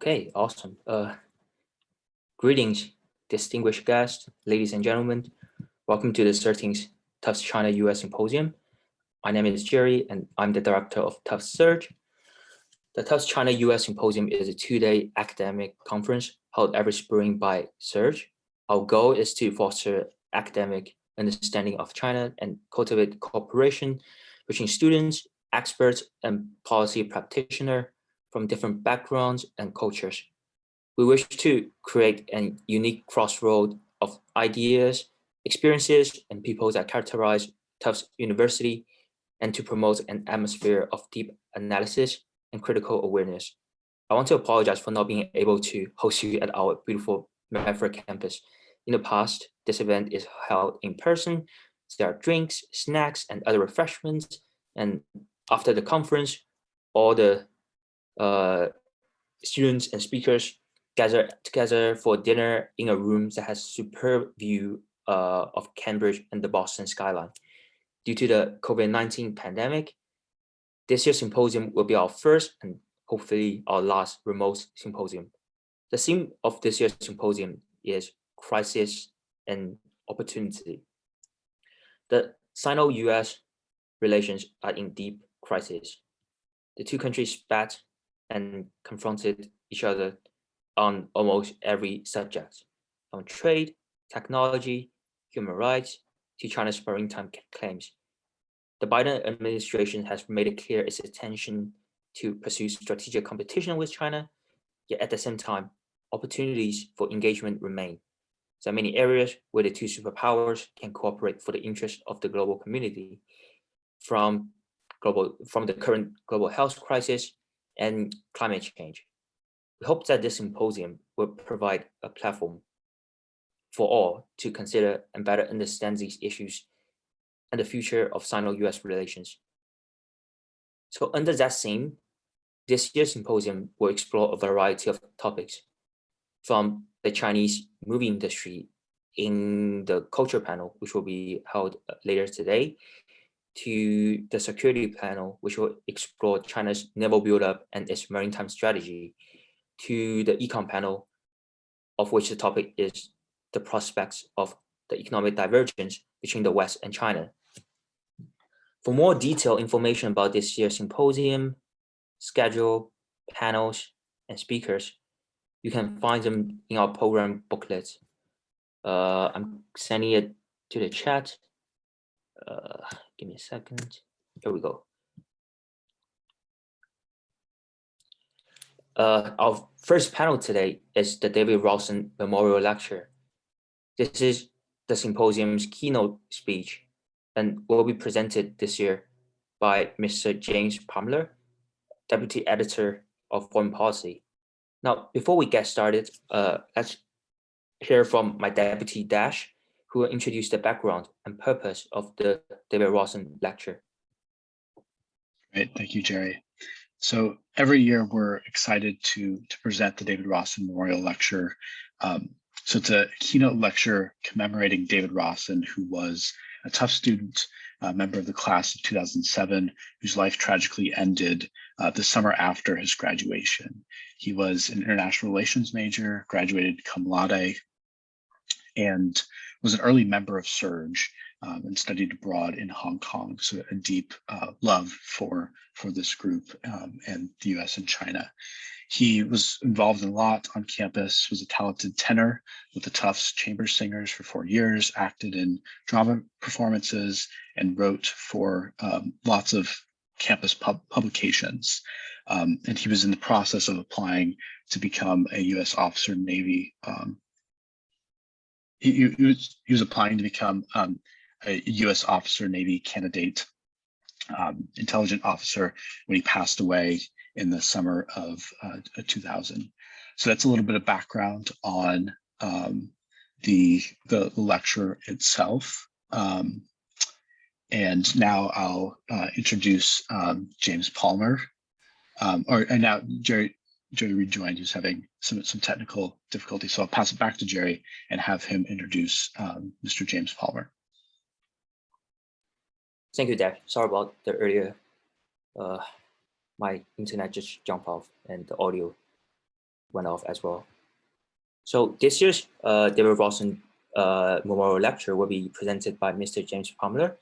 Okay, awesome. Uh, greetings, distinguished guests, ladies and gentlemen. Welcome to the CERTIN's Tufts China US Symposium. My name is Jerry and I'm the director of Tufts Surge. The Tufts China US Symposium is a two-day academic conference held every spring by Surge. Our goal is to foster academic understanding of China and cultivate cooperation between students, experts, and policy practitioners from different backgrounds and cultures. We wish to create a unique crossroad of ideas, experiences, and people that characterize Tufts University and to promote an atmosphere of deep analysis and critical awareness. I want to apologize for not being able to host you at our beautiful Maverick campus. In the past, this event is held in person. There are drinks, snacks, and other refreshments. And after the conference, all the students and speakers gather together for dinner in a room that has superb view uh, of Cambridge and the Boston skyline. Due to the COVID-19 pandemic, this year's symposium will be our first and hopefully our last remote symposium. The theme of this year's symposium is crisis and opportunity. The Sino-US relations are in deep crisis. The two countries spat and confronted each other on almost every subject, from trade, technology, human rights, to China's maritime claims. The Biden administration has made it clear its intention to pursue strategic competition with China, yet at the same time, opportunities for engagement remain. There are many areas where the two superpowers can cooperate for the interest of the global community, from global from the current global health crisis and climate change. We hope that this symposium will provide a platform for all to consider and better understand these issues and the future of Sino-US relations. So under that theme, this year's symposium will explore a variety of topics from the Chinese movie industry in the culture panel, which will be held later today, to the security panel, which will explore China's naval buildup and its maritime strategy, to the econ panel, of which the topic is the prospects of the economic divergence between the West and China. For more detailed information about this year's symposium, schedule, panels, and speakers, you can find them in our program booklet. Uh, I'm sending it to the chat. Uh, give me a second. Here we go. Uh, our first panel today is the David Rawson Memorial Lecture. This is the symposium's keynote speech and will be presented this year by Mr. James Palmer, Deputy Editor of Foreign Policy. Now, before we get started, uh, let's hear from my deputy Dash, who will introduce the background and purpose of the David Rawson lecture. Great, thank you, Jerry. So every year we're excited to, to present the David Rawson Memorial Lecture. Um, so it's a keynote lecture commemorating David Rawson, who was a Tufts student, a member of the class of 2007, whose life tragically ended uh, the summer after his graduation. He was an international relations major, graduated cum laude, and was an early member of Surge um, and studied abroad in Hong Kong. So a deep uh, love for, for this group um, and the US and China. He was involved in a lot on campus, was a talented tenor with the Tufts Chamber Singers for four years, acted in drama performances, and wrote for um, lots of campus pub publications. Um, and he was in the process of applying to become a U.S. officer in Navy um, he, he, was he was applying to become um, a U.S. officer, Navy candidate, um, intelligent officer when he passed away in the summer of uh, 2000. So that's a little bit of background on um, the the lecture itself. Um, and now I'll uh, introduce um, James Palmer, um, or and now Jerry Jerry rejoined, who's having some, some technical difficulty. So I'll pass it back to Jerry and have him introduce um, Mr. James Palmer. Thank you, Dash. Sorry about the earlier, uh, my internet just jumped off and the audio went off as well. So this year's uh, David Rawson uh, Memorial Lecture will be presented by Mr. James Palmer.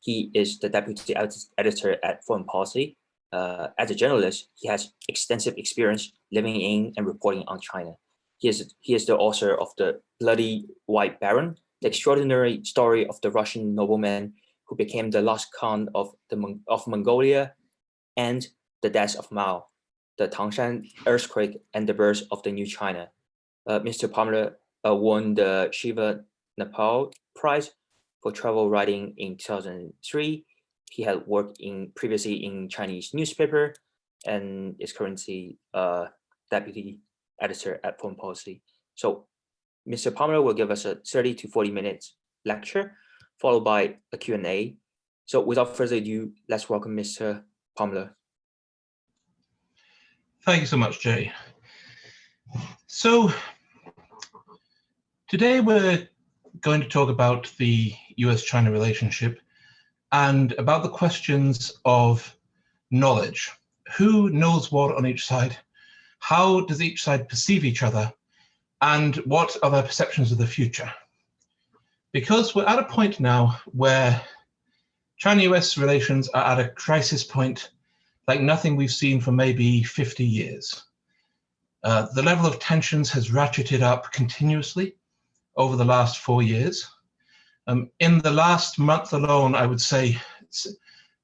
He is the deputy editor at Foreign Policy. Uh, as a journalist, he has extensive experience living in and reporting on China. He is, he is the author of The Bloody White Baron, the extraordinary story of the Russian nobleman who became the last Khan of, the, of Mongolia and the death of Mao, the Tangshan earthquake and the birth of the new China. Uh, Mr. Palmer uh, won the Shiva Naipaul Prize for travel writing in 2003. He had worked in previously in Chinese newspaper and is currently uh, deputy editor at Foreign Policy. So Mr. Palmer will give us a 30 to 40 minutes lecture, followed by a Q&A. So without further ado, let's welcome Mr. Palmer. Thank you so much, Jay. So today we're going to talk about the US-China relationship and about the questions of knowledge. Who knows what on each side? How does each side perceive each other? And what are their perceptions of the future? Because we're at a point now where China-US relations are at a crisis point like nothing we've seen for maybe 50 years. Uh, the level of tensions has ratcheted up continuously over the last four years. Um, in the last month alone, I would say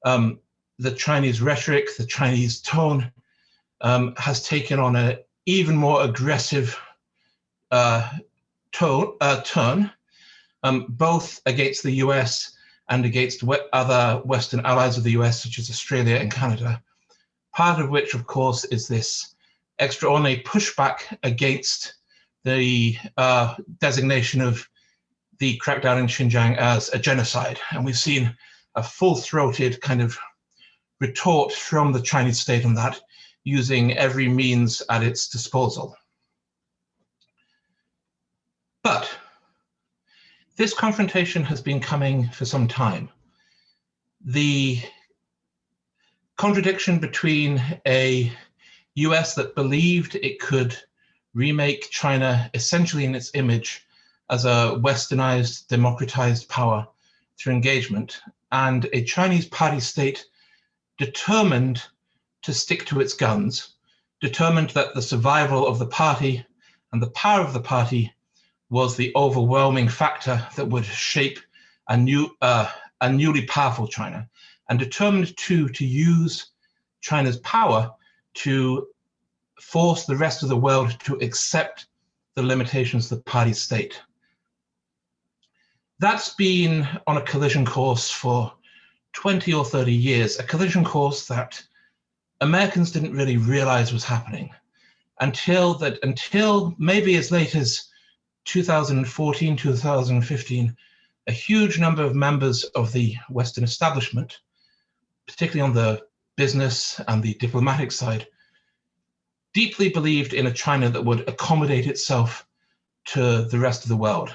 um, the Chinese rhetoric, the Chinese tone um, has taken on an even more aggressive uh, tone, uh, turn, um, both against the US and against other Western allies of the US, such as Australia and Canada. Part of which, of course, is this extraordinary pushback against the uh, designation of the crackdown in Xinjiang as a genocide. And we've seen a full-throated kind of retort from the Chinese state on that, using every means at its disposal. But this confrontation has been coming for some time. The contradiction between a US that believed it could remake China essentially in its image as a westernized, democratized power through engagement, and a Chinese party state determined to stick to its guns, determined that the survival of the party and the power of the party was the overwhelming factor that would shape a new, uh, a newly powerful China, and determined too to use China's power to force the rest of the world to accept the limitations of the party state. That's been on a collision course for 20 or 30 years, a collision course that Americans didn't really realize was happening until that until maybe as late as 2014, 2015, a huge number of members of the Western establishment, particularly on the business and the diplomatic side, deeply believed in a China that would accommodate itself to the rest of the world.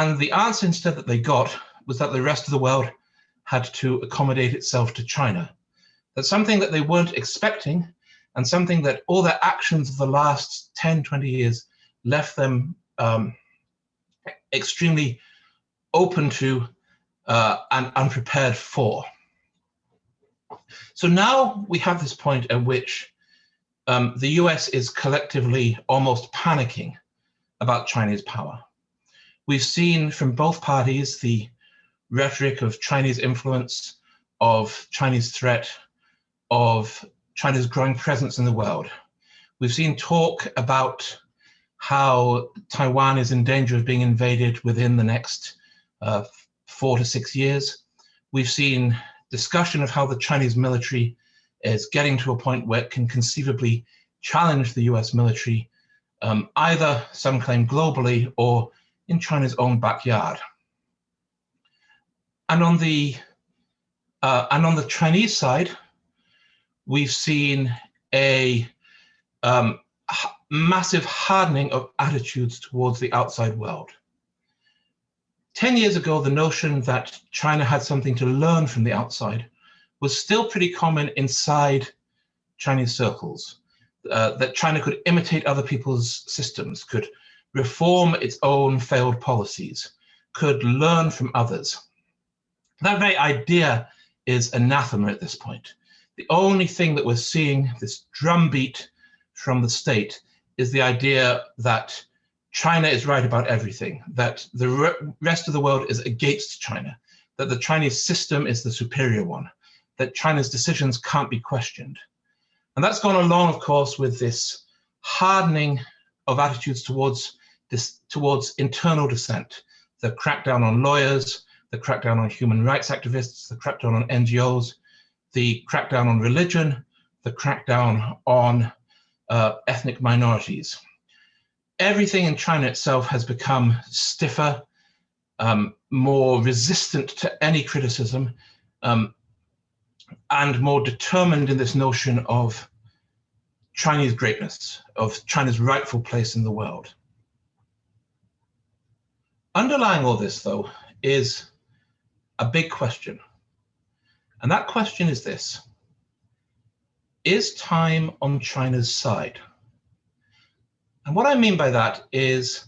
And the answer instead that they got was that the rest of the world had to accommodate itself to China. That's something that they weren't expecting and something that all their actions of the last 10, 20 years left them um, extremely open to uh, and unprepared for. So now we have this point at which um, the US is collectively almost panicking about Chinese power. We've seen from both parties the rhetoric of Chinese influence, of Chinese threat, of China's growing presence in the world. We've seen talk about how Taiwan is in danger of being invaded within the next uh, four to six years. We've seen discussion of how the Chinese military is getting to a point where it can conceivably challenge the US military, um, either some claim globally or in China's own backyard. And on the uh, and on the Chinese side, we've seen a um, massive hardening of attitudes towards the outside world. 10 years ago, the notion that China had something to learn from the outside was still pretty common inside Chinese circles. uh, that China could imitate other people's systems, could reform its own failed policies, could learn from others. That very idea is anathema at this point. The only thing that we're seeing, this drumbeat from the state, is the idea that China is right about everything, that the rest of the world is against China, that the Chinese system is the superior one, that China's decisions can't be questioned. And that's gone along, of course, with this hardening of attitudes towards this towards internal dissent, the crackdown on lawyers, the crackdown on human rights activists, the crackdown on NGOs, the crackdown on religion, the crackdown on uh, ethnic minorities. Everything in China itself has become stiffer, um, more resistant to any criticism, um, and more determined in this notion of Chinese greatness, of China's rightful place in the world. Underlying all this, though, is a big question. And that question is this. Is time on China's side? And what I mean by that is,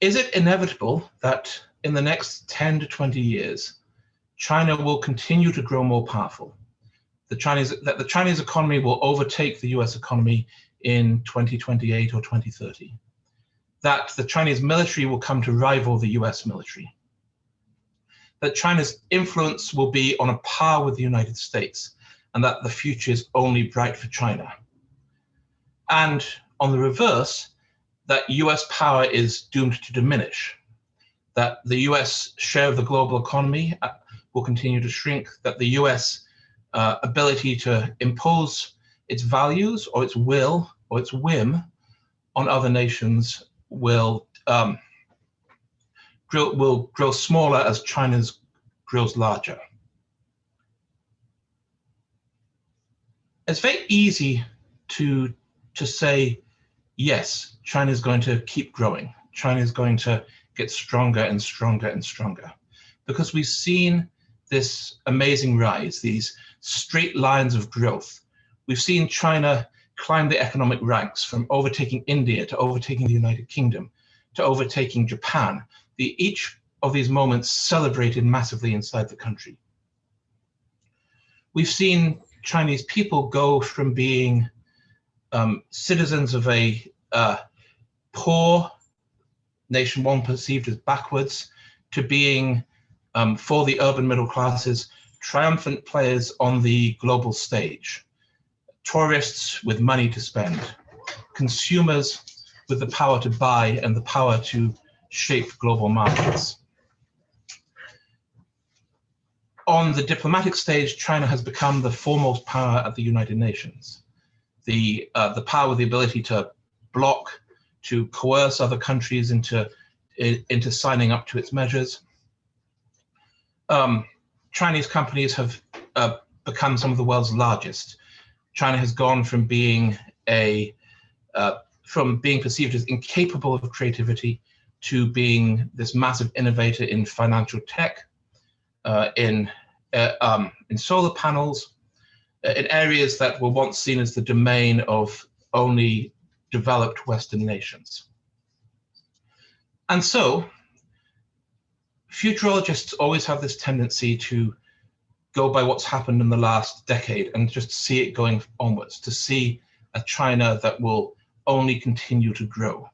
is it inevitable that in the next 10 to 20 years, China will continue to grow more powerful? The Chinese, that the Chinese economy will overtake the US economy in 2028 or 2030? That the Chinese military will come to rival the US military? that China's influence will be on a par with the United States and that the future is only bright for China. And on the reverse, that US power is doomed to diminish, that the US share of the global economy uh, will continue to shrink, that the US uh, ability to impose its values or its will or its whim on other nations will um, grow, will grow smaller as China's grows larger. It's very easy to, to say, yes, China is going to keep growing. China is going to get stronger and stronger and stronger because we've seen this amazing rise, these straight lines of growth. We've seen China climb the economic ranks from overtaking India to overtaking the United Kingdom to overtaking Japan. The, each of these moments celebrated massively inside the country. We've seen Chinese people go from being um, citizens of a uh, poor nation, one perceived as backwards, to being, um, for the urban middle classes, triumphant players on the global stage, tourists with money to spend, consumers with the power to buy and the power to shape global markets on the diplomatic stage, China has become the foremost power at the United Nations. The, uh, the power, the ability to block, to coerce other countries into, into signing up to its measures. Um, Chinese companies have uh, become some of the world's largest. China has gone from being a uh, from being perceived as incapable of creativity to being this massive innovator in financial tech, uh, in uh, um, in solar panels, uh, in areas that were once seen as the domain of only developed Western nations. And so, futurologists always have this tendency to go by what's happened in the last decade and just see it going onwards, to see a China that will only continue to grow.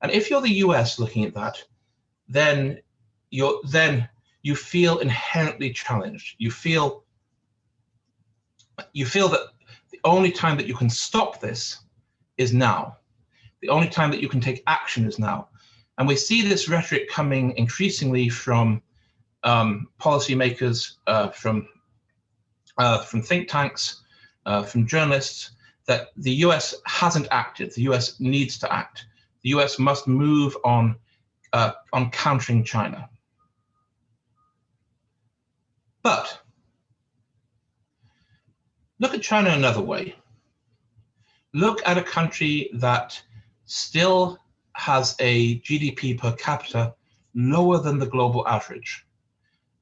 And if you're the US looking at that, then you're then you feel inherently challenged. You feel you feel that the only time that you can stop this is now. The only time that you can take action is now. And we see this rhetoric coming increasingly from um, policymakers, uh, from, uh, from think tanks, uh, from journalists, that the US hasn't acted. The US needs to act. The US must move on, uh, on countering China. But look at China another way. Look at a country that still has a GDP per capita lower than the global average.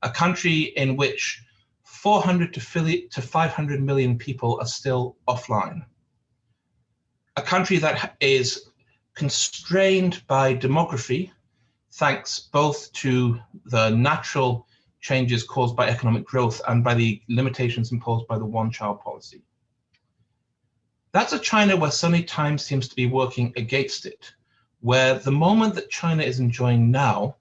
A country in which 400 to 500 million people are still offline. A country that is constrained by demography, thanks both to the natural changes caused by economic growth and by the limitations imposed by the one-child policy. That's a China where suddenly time seems to be working against it, where the moment that China is enjoying now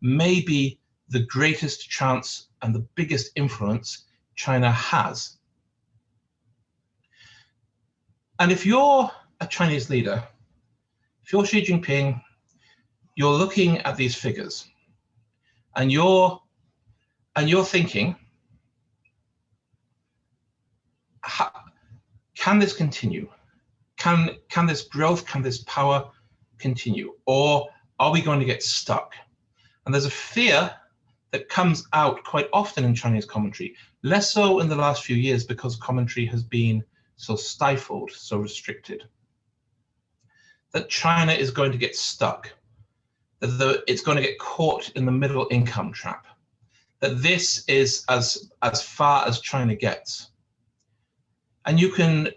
may be the greatest chance and the biggest influence China has. And if you're a Chinese leader, if you're Xi Jinping, you're looking at these figures and you're and you're thinking, can this continue? Can, can this growth, can this power continue? Or are we going to get stuck? And there's a fear that comes out quite often in Chinese commentary, less so in the last few years because commentary has been so stifled, so restricted. That China is going to get stuck, that it's going to get caught in the middle income trap, that this is as, as far as China gets. And you can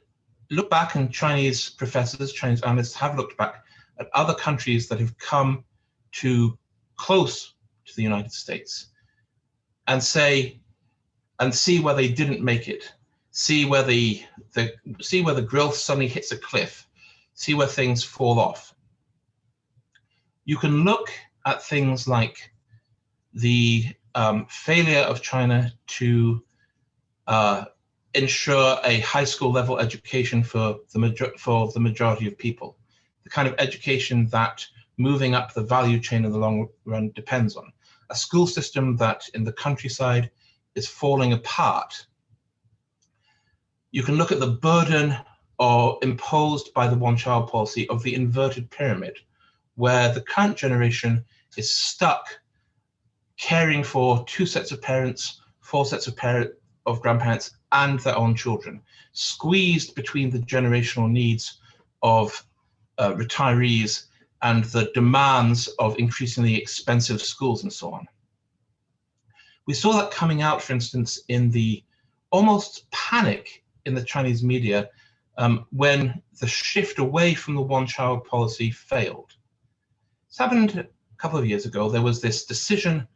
look back and Chinese professors, Chinese analysts have looked back at other countries that have come to close to the United States and say, and see where they didn't make it, see where the, the see where the growth suddenly hits a cliff, see where things fall off. You can look at things like the um, failure of China to uh, ensure a high school level education for the, for the majority of people, the kind of education that moving up the value chain in the long run depends on. A school system that in the countryside is falling apart. You can look at the burden or imposed by the one-child policy of the inverted pyramid, where the current generation is stuck caring for two sets of parents, four sets of parent of grandparents, and their own children, squeezed between the generational needs of uh, retirees and the demands of increasingly expensive schools and so on. We saw that coming out, for instance, in the almost panic in the Chinese media um, when the shift away from the one-child policy failed. This happened a couple of years ago. There was this decision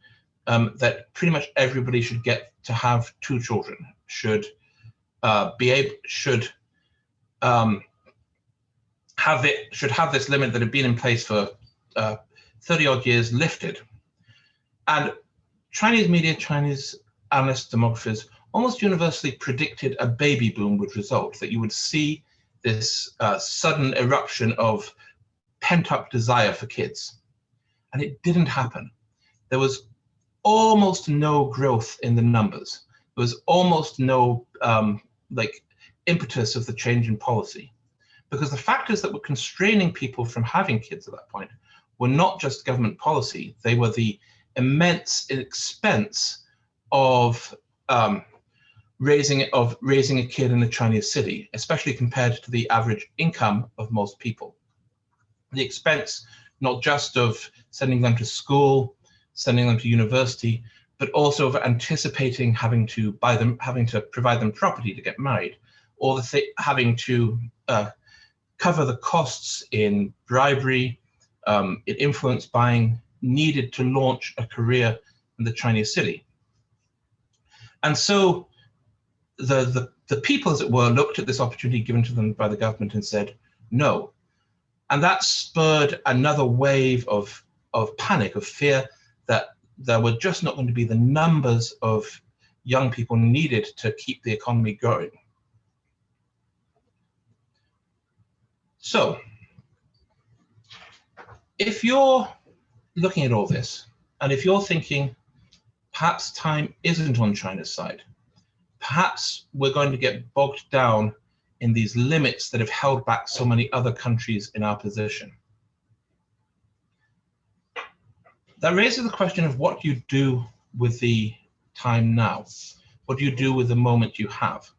um, that pretty much everybody should get to have two children, should uh, be able, should um, have it, should have this limit that had been in place for uh, 30 odd years lifted. And Chinese media, Chinese analysts, demographers almost universally predicted a baby boom would result, that you would see this uh, sudden eruption of pent up desire for kids. And it didn't happen. There was almost no growth in the numbers. There was almost no um, like impetus of the change in policy because the factors that were constraining people from having kids at that point were not just government policy. They were the immense expense of um, raising of raising a kid in a Chinese city, especially compared to the average income of most people. The expense not just of sending them to school, sending them to university, but also of anticipating having to buy them, having to provide them property to get married, or the having to uh, cover the costs in bribery, um, in influence buying needed to launch a career in the Chinese city. And so the, the, the people, as it were, looked at this opportunity given to them by the government and said, no. And that spurred another wave of, of panic, of fear that there were just not going to be the numbers of young people needed to keep the economy going. So, if you're looking at all this, and if you're thinking, perhaps time isn't on China's side, perhaps we're going to get bogged down in these limits that have held back so many other countries in our position. that raises the question of what you do with the time now. What do you do with the moment you have?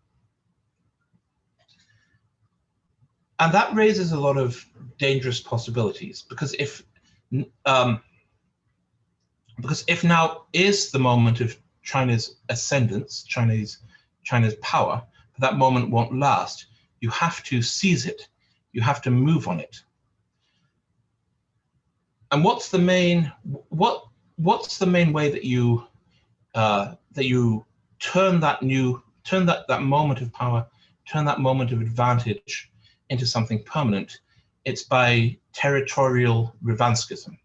And that raises a lot of dangerous possibilities because if um, because if now is the moment of China's ascendance, Chinese China's power, but that moment won't last. You have to seize it. You have to move on it. And what's the main what what's the main way that you uh, that you turn that new turn that that moment of power, turn that moment of advantage into something permanent? It's by territorial revanchism.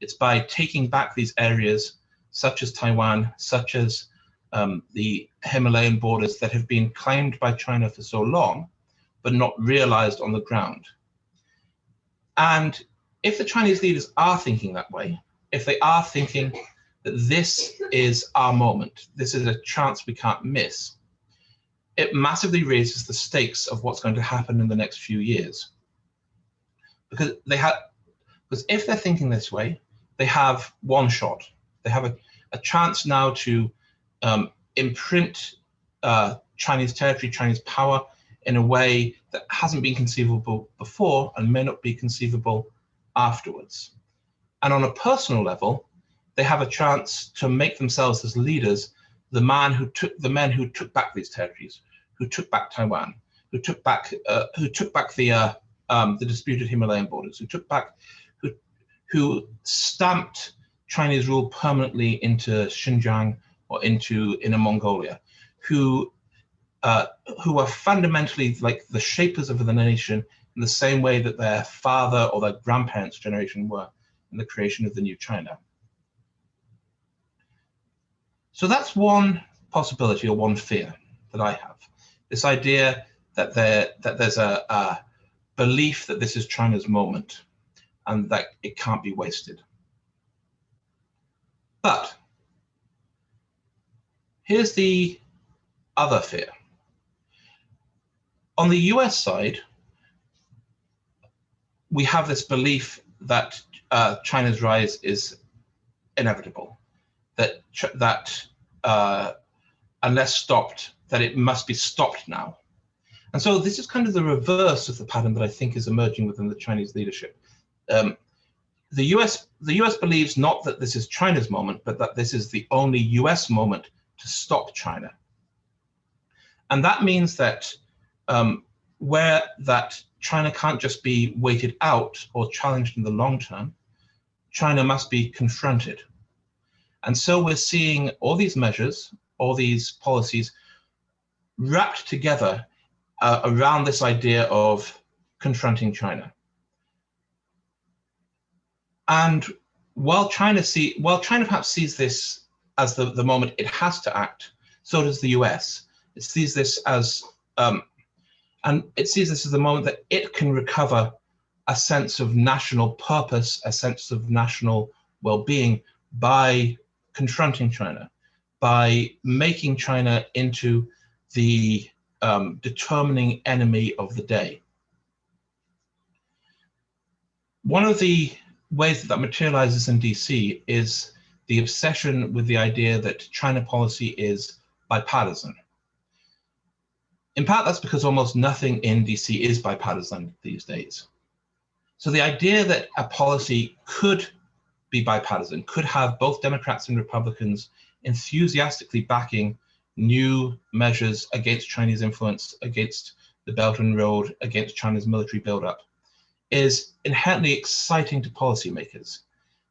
It's by taking back these areas such as Taiwan, such as um, the Himalayan borders that have been claimed by China for so long, but not realized on the ground. And if the Chinese leaders are thinking that way, if they are thinking that this is our moment, this is a chance we can't miss, it massively raises the stakes of what's going to happen in the next few years. Because they have, because if they're thinking this way, they have one shot. They have a, a chance now to um, imprint uh, Chinese territory, Chinese power in a way that hasn't been conceivable before and may not be conceivable afterwards. And on a personal level, they have a chance to make themselves as leaders the man who took the men who took back these territories, who took back Taiwan, who took back uh, who took back the uh, um, the disputed Himalayan borders, who took back who who stamped Chinese rule permanently into Xinjiang or into Inner Mongolia, who uh, who are fundamentally like the shapers of the nation in the same way that their father or their grandparents' generation were in the creation of the new China. So that's one possibility or one fear that I have. This idea that there that there's a, a belief that this is China's moment and that it can't be wasted. But here's the other fear. On the US side, we have this belief that uh, China's rise is inevitable, that that uh, unless stopped, that it must be stopped now. And so this is kind of the reverse of the pattern that I think is emerging within the Chinese leadership. Um, the US the US believes not that this is China's moment, but that this is the only US moment to stop China. And that means that um, where that China can't just be waited out or challenged in the long term, China must be confronted. And so we're seeing all these measures, all these policies wrapped together uh, around this idea of confronting China. And while China see, while China perhaps sees this as the, the moment it has to act, so does the US. It sees this as, um, and it sees this as the moment that it can recover a sense of national purpose, a sense of national well-being by confronting China, by making China into the um, determining enemy of the day. One of the ways that that materializes in DC is the obsession with the idea that China policy is bipartisan. In part, that's because almost nothing in DC is bipartisan these days. So the idea that a policy could be bipartisan, could have both Democrats and Republicans enthusiastically backing new measures against Chinese influence, against the Belt and Road, against China's military buildup, is inherently exciting to policymakers.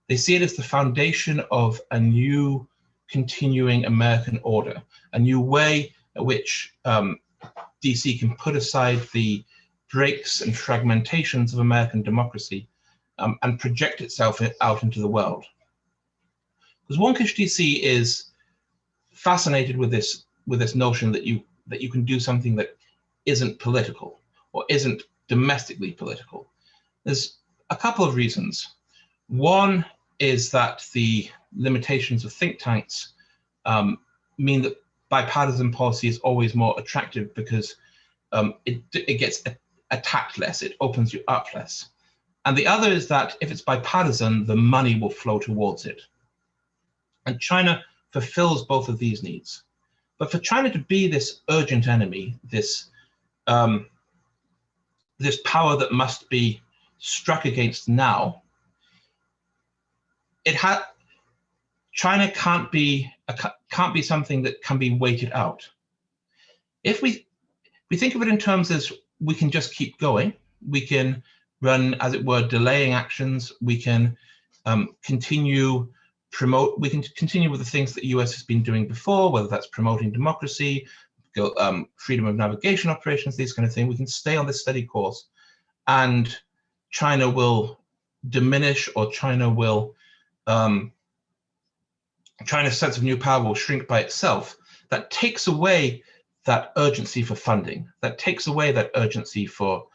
They see it as the foundation of a new continuing American order, a new way in which um, DC can put aside the breaks and fragmentations of American democracy um, and project itself out into the world. Because Wonkish DC is fascinated with this with this notion that you that you can do something that isn't political or isn't domestically political. There's a couple of reasons. One is that the limitations of think tanks um, mean that bipartisan policy is always more attractive because um, it, it gets attacked less, it opens you up less. And the other is that if it's bipartisan, the money will flow towards it. And China fulfills both of these needs. But for China to be this urgent enemy, this um, this power that must be struck against now, it had China can't be a, can't be something that can be waited out. If we we think of it in terms as we can just keep going, We can run, as it were, delaying actions. We can um, continue promote. We can continue with the things that the US has been doing before, whether that's promoting democracy, um, freedom of navigation operations, these kind of things. We can stay on this steady course, and China will diminish, or China will um, China's sense of new power will shrink by itself. That takes away that urgency for funding. That takes away that urgency for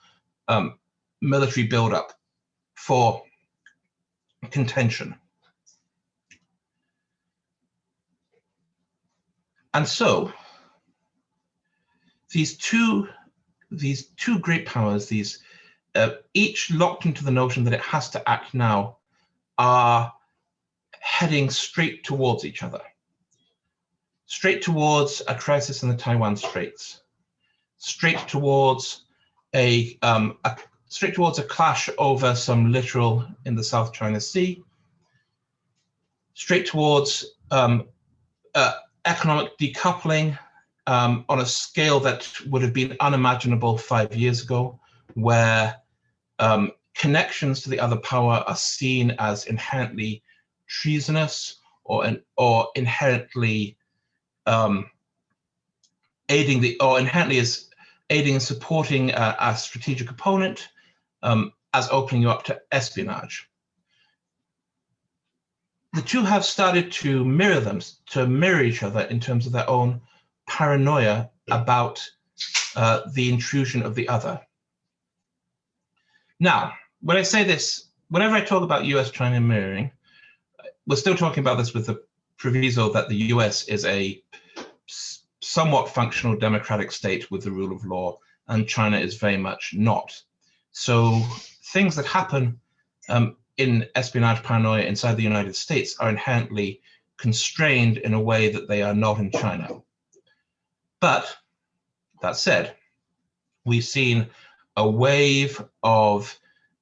um, military buildup, for contention. And so these two, these two great powers, these uh, each locked into the notion that it has to act now, are heading straight towards each other, straight towards a crisis in the Taiwan Straits, straight towards a, um, a straight towards a clash over some littoral in the South China Sea, straight towards um, uh, economic decoupling um, on a scale that would have been unimaginable five years ago, where um, connections to the other power are seen as inherently treasonous or or inherently um, aiding the or inherently as aiding and supporting a, a strategic opponent um, as opening you up to espionage. The two have started to mirror them, to mirror each other in terms of their own paranoia about uh, the intrusion of the other. Now, when I say this, whenever I talk about US-China mirroring, we're still talking about this with the proviso that the US is a somewhat functional democratic state with the rule of law, and China is very much not. So things that happen um, in espionage paranoia inside the United States are inherently constrained in a way that they are not in China. But that said, we've seen a wave of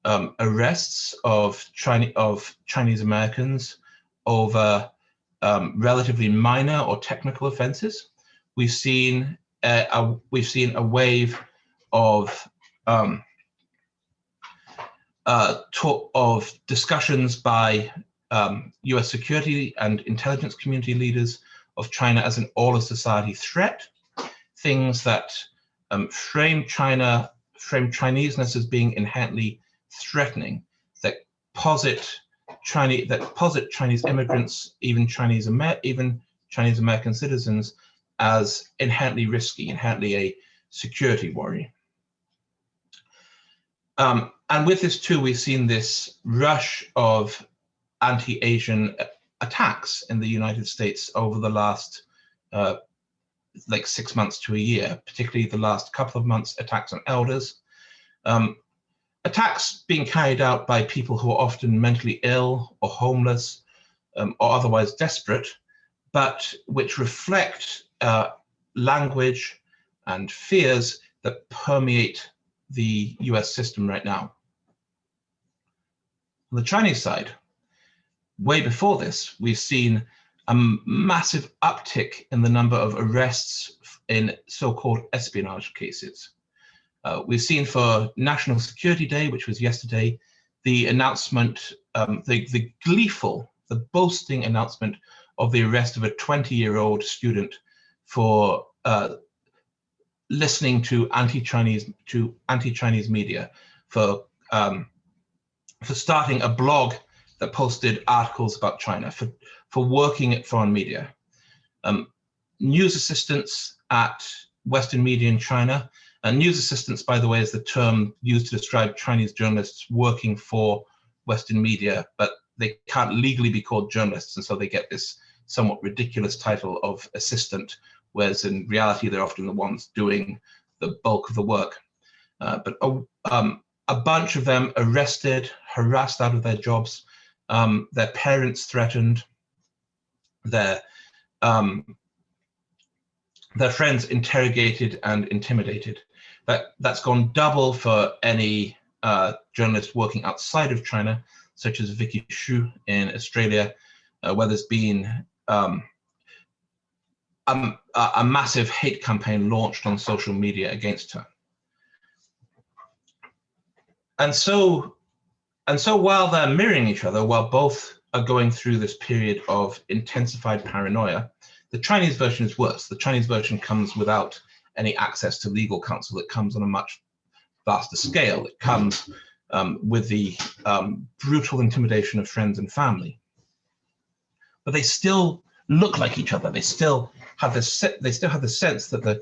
um, arrests of, China of Chinese Americans over um, relatively minor or technical offenses. We've seen uh, a, we've seen a wave of um, uh, talk of discussions by um, US security and intelligence community leaders of China as an all of society threat, things that um, frame China, frame Chineseness as being inherently threatening, that posit Chinese that posit Chinese immigrants, even Chinese Amer even Chinese American citizens, as inherently risky, inherently a security worry. Um, and with this too, we've seen this rush of anti-Asian attacks in the United States over the last uh, like six months to a year, particularly the last couple of months, attacks on elders. Um, attacks being carried out by people who are often mentally ill or homeless um, or otherwise desperate, but which reflect uh, language and fears that permeate the US system right now. On the Chinese side, way before this, we've seen a massive uptick in the number of arrests in so-called espionage cases. Uh, we've seen for National Security Day, which was yesterday, the announcement, um, the, the gleeful, the boasting announcement of the arrest of a 20-year-old student for uh, listening to anti-Chinese to anti-Chinese media, for um, for starting a blog that posted articles about China, for for working at foreign media. Um, news assistants at Western media in China and news assistants, by the way, is the term used to describe Chinese journalists working for Western media, but they can't legally be called journalists, and so they get this somewhat ridiculous title of assistant, whereas in reality they're often the ones doing the bulk of the work. Uh, but a, um, a, bunch of them arrested, harassed out of their jobs, um, their parents threatened, their um, their friends interrogated and intimidated. That, that's gone double for any uh, journalist working outside of China, such as Vicky Xu in Australia, uh, where there's been um, a, a, massive hate campaign launched on social media against her. and so, and so while they're mirroring each other, while both are going through this period of intensified paranoia, the Chinese version is worse. The Chinese version comes without any access to legal counsel. It comes on a much vaster scale. It comes um, with the um, brutal intimidation of friends and family. But they still look like each other. They still have this. They still have the sense that the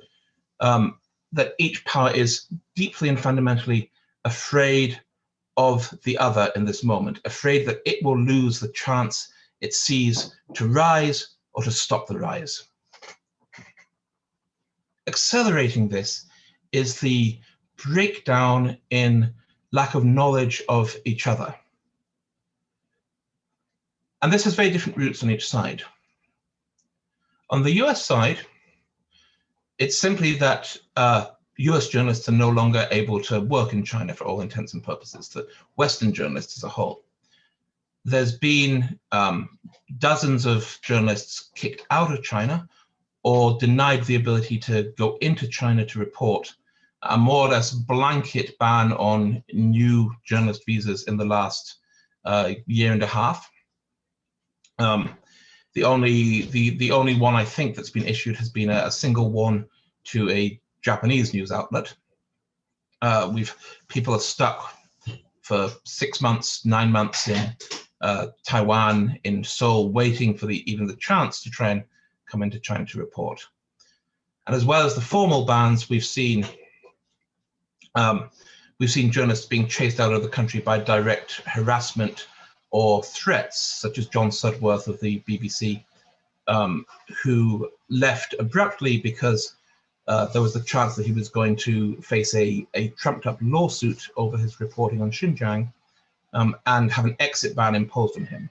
um, that each power is deeply and fundamentally afraid of the other in this moment, afraid that it will lose the chance it sees to rise or to stop the rise. Accelerating this is the breakdown in lack of knowledge of each other. And this has very different roots on each side. On the US side, it's simply that uh, US journalists are no longer able to work in China for all intents and purposes, the Western journalists as a whole. There's been um, dozens of journalists kicked out of China or denied the ability to go into China to report a more or less blanket ban on new journalist visas in the last uh, year and a half. Um, the only the the only one I think that's been issued has been a, a single one to a Japanese news outlet. Uh, we've people are stuck for six months, nine months in uh, Taiwan, in Seoul, waiting for the even the chance to try and come into China to report. And as well as the formal bans, we've seen um, we've seen journalists being chased out of the country by direct harassment or threats, such as John Sudworth of the BBC, um, who left abruptly because uh, there was the chance that he was going to face a, a trumped up lawsuit over his reporting on Xinjiang um, and have an exit ban imposed on him.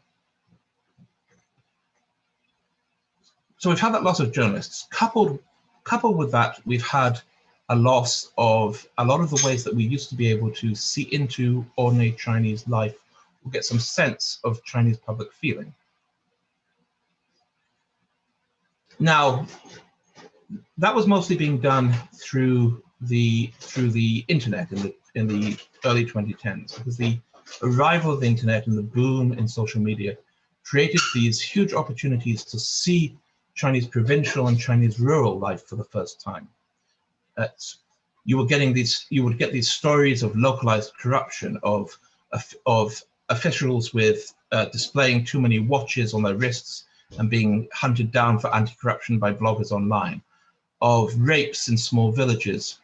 So we've had that loss of journalists. Coupled, coupled with that, we've had a loss of a lot of the ways that we used to be able to see into ordinary Chinese life or get some sense of Chinese public feeling. Now, that was mostly being done through the through the internet in the in the early 2010s because the arrival of the internet and the boom in social media created these huge opportunities to see Chinese provincial and Chinese rural life for the first time you were getting these, you would get these stories of localized corruption, of, of officials with uh, displaying too many watches on their wrists and being hunted down for anti-corruption by bloggers online, of rapes in small villages,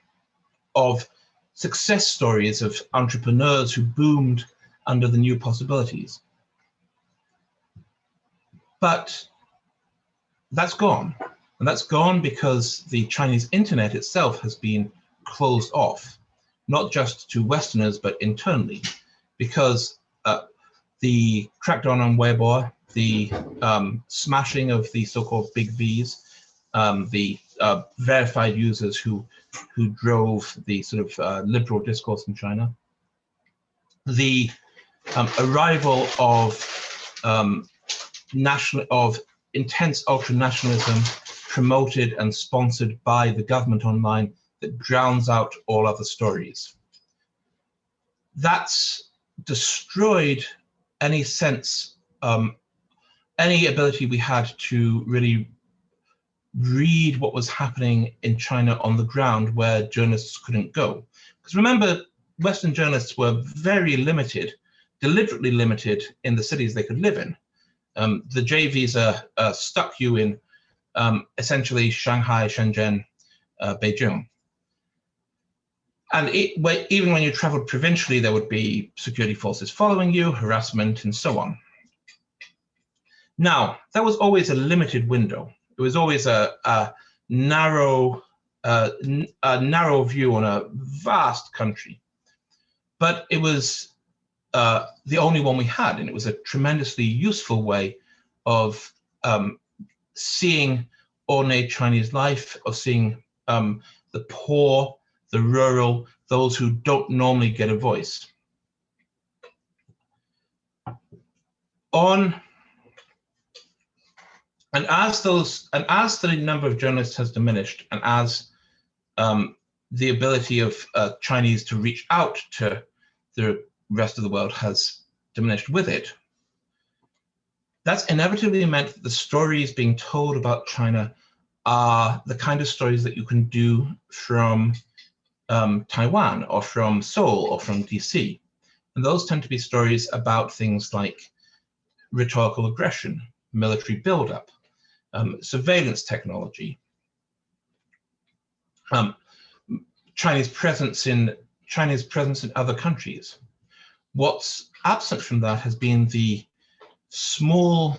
of success stories of entrepreneurs who boomed under the new possibilities. But that's gone. And that's gone because the Chinese internet itself has been closed off, not just to Westerners, but internally, because the crackdown on Weibo, the um, smashing of the so-called big Vs, um, the uh, verified users who who drove the sort of uh, liberal discourse in China, the um, arrival of um, national of intense ultra nationalism promoted and sponsored by the government online that drowns out all other stories. That's destroyed any sense, um, any ability we had to really read what was happening in China on the ground where journalists couldn't go. Because remember, Western journalists were very limited, deliberately limited in the cities they could live in. Um, the J visa uh, stuck you in um, essentially Shanghai, Shenzhen, uh, Beijing. And it, even when you traveled provincially, there would be security forces following you, harassment, and so on. Now, that was always a limited window. It was always a, a narrow, uh, a narrow view on a vast country. But it was uh, the only one we had, and it was a tremendously useful way of um, seeing ordinary Chinese life, of seeing um, the poor, the rural, those who don't normally get a voice. On and as those and as the number of journalists has diminished, and as um, the ability of uh, Chinese to reach out to the rest of the world has diminished with it, that's inevitably meant that the stories being told about China are the kind of stories that you can do from um, Taiwan or from Seoul or from DC. And those tend to be stories about things like rhetorical aggression, military buildup, um, surveillance technology, um, Chinese presence in Chinese presence in other countries. What's absent from that has been the small,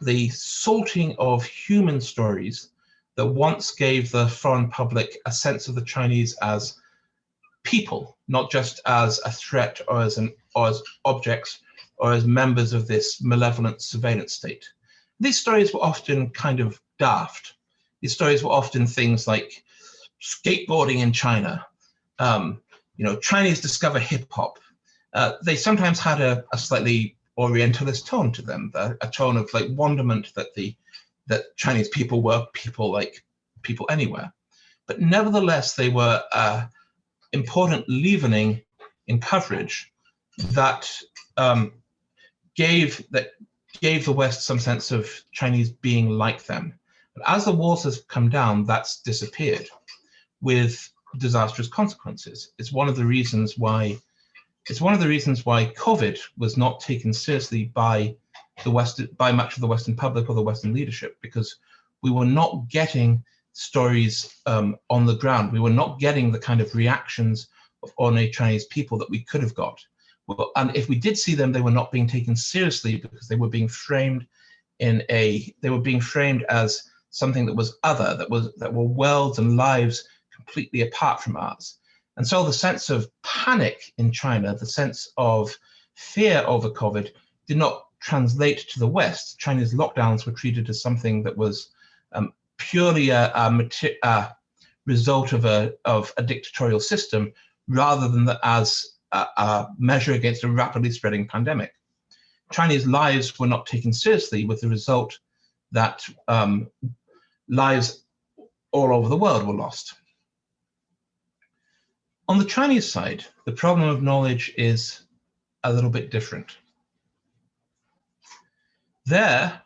the sorting of human stories that once gave the foreign public a sense of the Chinese as people, not just as a threat or as an or as objects or as members of this malevolent surveillance state. These stories were often kind of daft. These stories were often things like skateboarding in China, um, you know, Chinese discover hip hop. Uh, they sometimes had a, a, slightly Orientalist tone to them, a, a tone of like wonderment that the that Chinese people were people like people anywhere. But nevertheless, they were uh, important leavening in coverage that um, gave that gave the West some sense of Chinese being like them. But as the walls have come down, that's disappeared with disastrous consequences. It's one of the reasons why it's one of the reasons why COVID was not taken seriously by the West by much of the Western public or the Western leadership because we were not getting stories um, on the ground. We were not getting the kind of reactions of ordinary Chinese people that we could have got. Well, and if we did see them, they were not being taken seriously because they were being framed in a they were being framed as something that was other, that was that were worlds and lives completely apart from ours. And so the sense of panic in China, the sense of fear over COVID did not translate to the West. Chinese lockdowns were treated as something that was um, purely a, a, a, result of a, of a dictatorial system rather than the, as a, a measure against a rapidly spreading pandemic. Chinese lives were not taken seriously with the result that um, lives all over the world were lost. On the Chinese side, the problem of knowledge is a little bit different. There,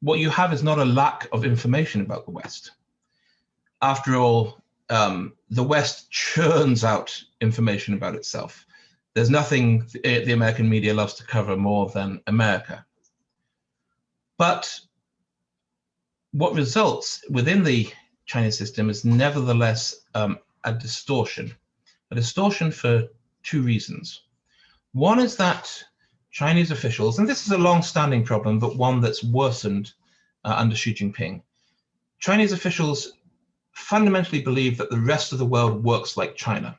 what you have is not a lack of information about the West. After all, um, the West churns out information about itself. There's nothing the American media loves to cover more than America. But what results within the Chinese system is nevertheless um, a distortion a distortion for two reasons. One is that Chinese officials, and this is a long-standing problem, but one that's worsened uh, under Xi Jinping, Chinese officials fundamentally believe that the rest of the world works like China,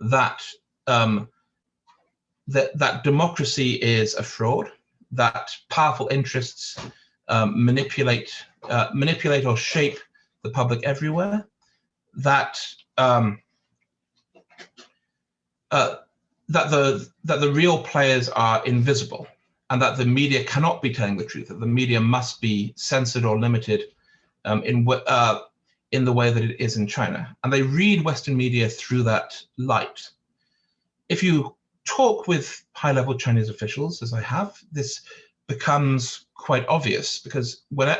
that um, that, that democracy is a fraud, that powerful interests um, manipulate uh, manipulate or shape the public everywhere, that um, uh, that the that the real players are invisible and that the media cannot be telling the truth, that the media must be censored or limited um, in, uh, in the way that it is in China. And they read Western media through that light. If you talk with high-level Chinese officials, as I have, this becomes quite obvious because when,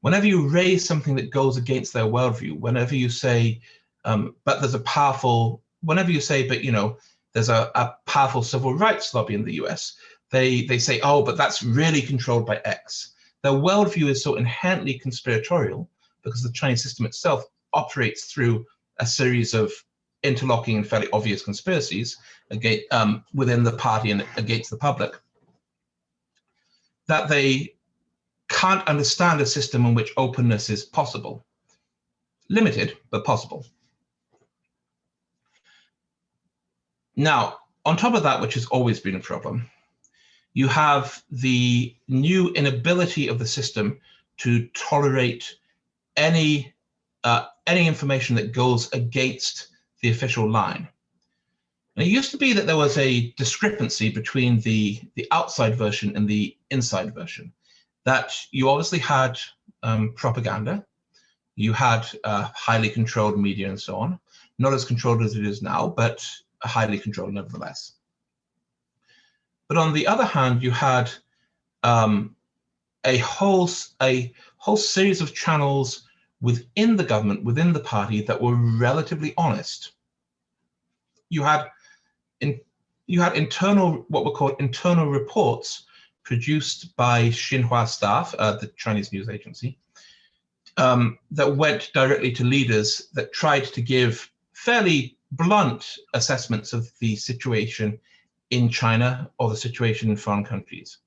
whenever you raise something that goes against their worldview, whenever you say, um, but there's a powerful whenever you say, but you know, there's a, a powerful civil rights lobby in the US, they they say, oh, but that's really controlled by X. Their worldview is so inherently conspiratorial because the Chinese system itself operates through a series of interlocking and fairly obvious conspiracies against, um, within the party and against the public that they can't understand a system in which openness is possible. Limited, but possible. Now, on top of that, which has always been a problem, you have the new inability of the system to tolerate any uh, any information that goes against the official line. And it used to be that there was a discrepancy between the, the outside version and the inside version, that you obviously had um, propaganda, you had uh, highly controlled media and so on, not as controlled as it is now, but highly controlled nevertheless. But on the other hand, you had um, a whole a whole series of channels within the government, within the party, that were relatively honest. You had in you had internal what were called internal reports produced by Xinhua staff, uh, the Chinese news agency, um, that went directly to leaders that tried to give fairly blunt assessments of the situation in China or the situation in foreign countries.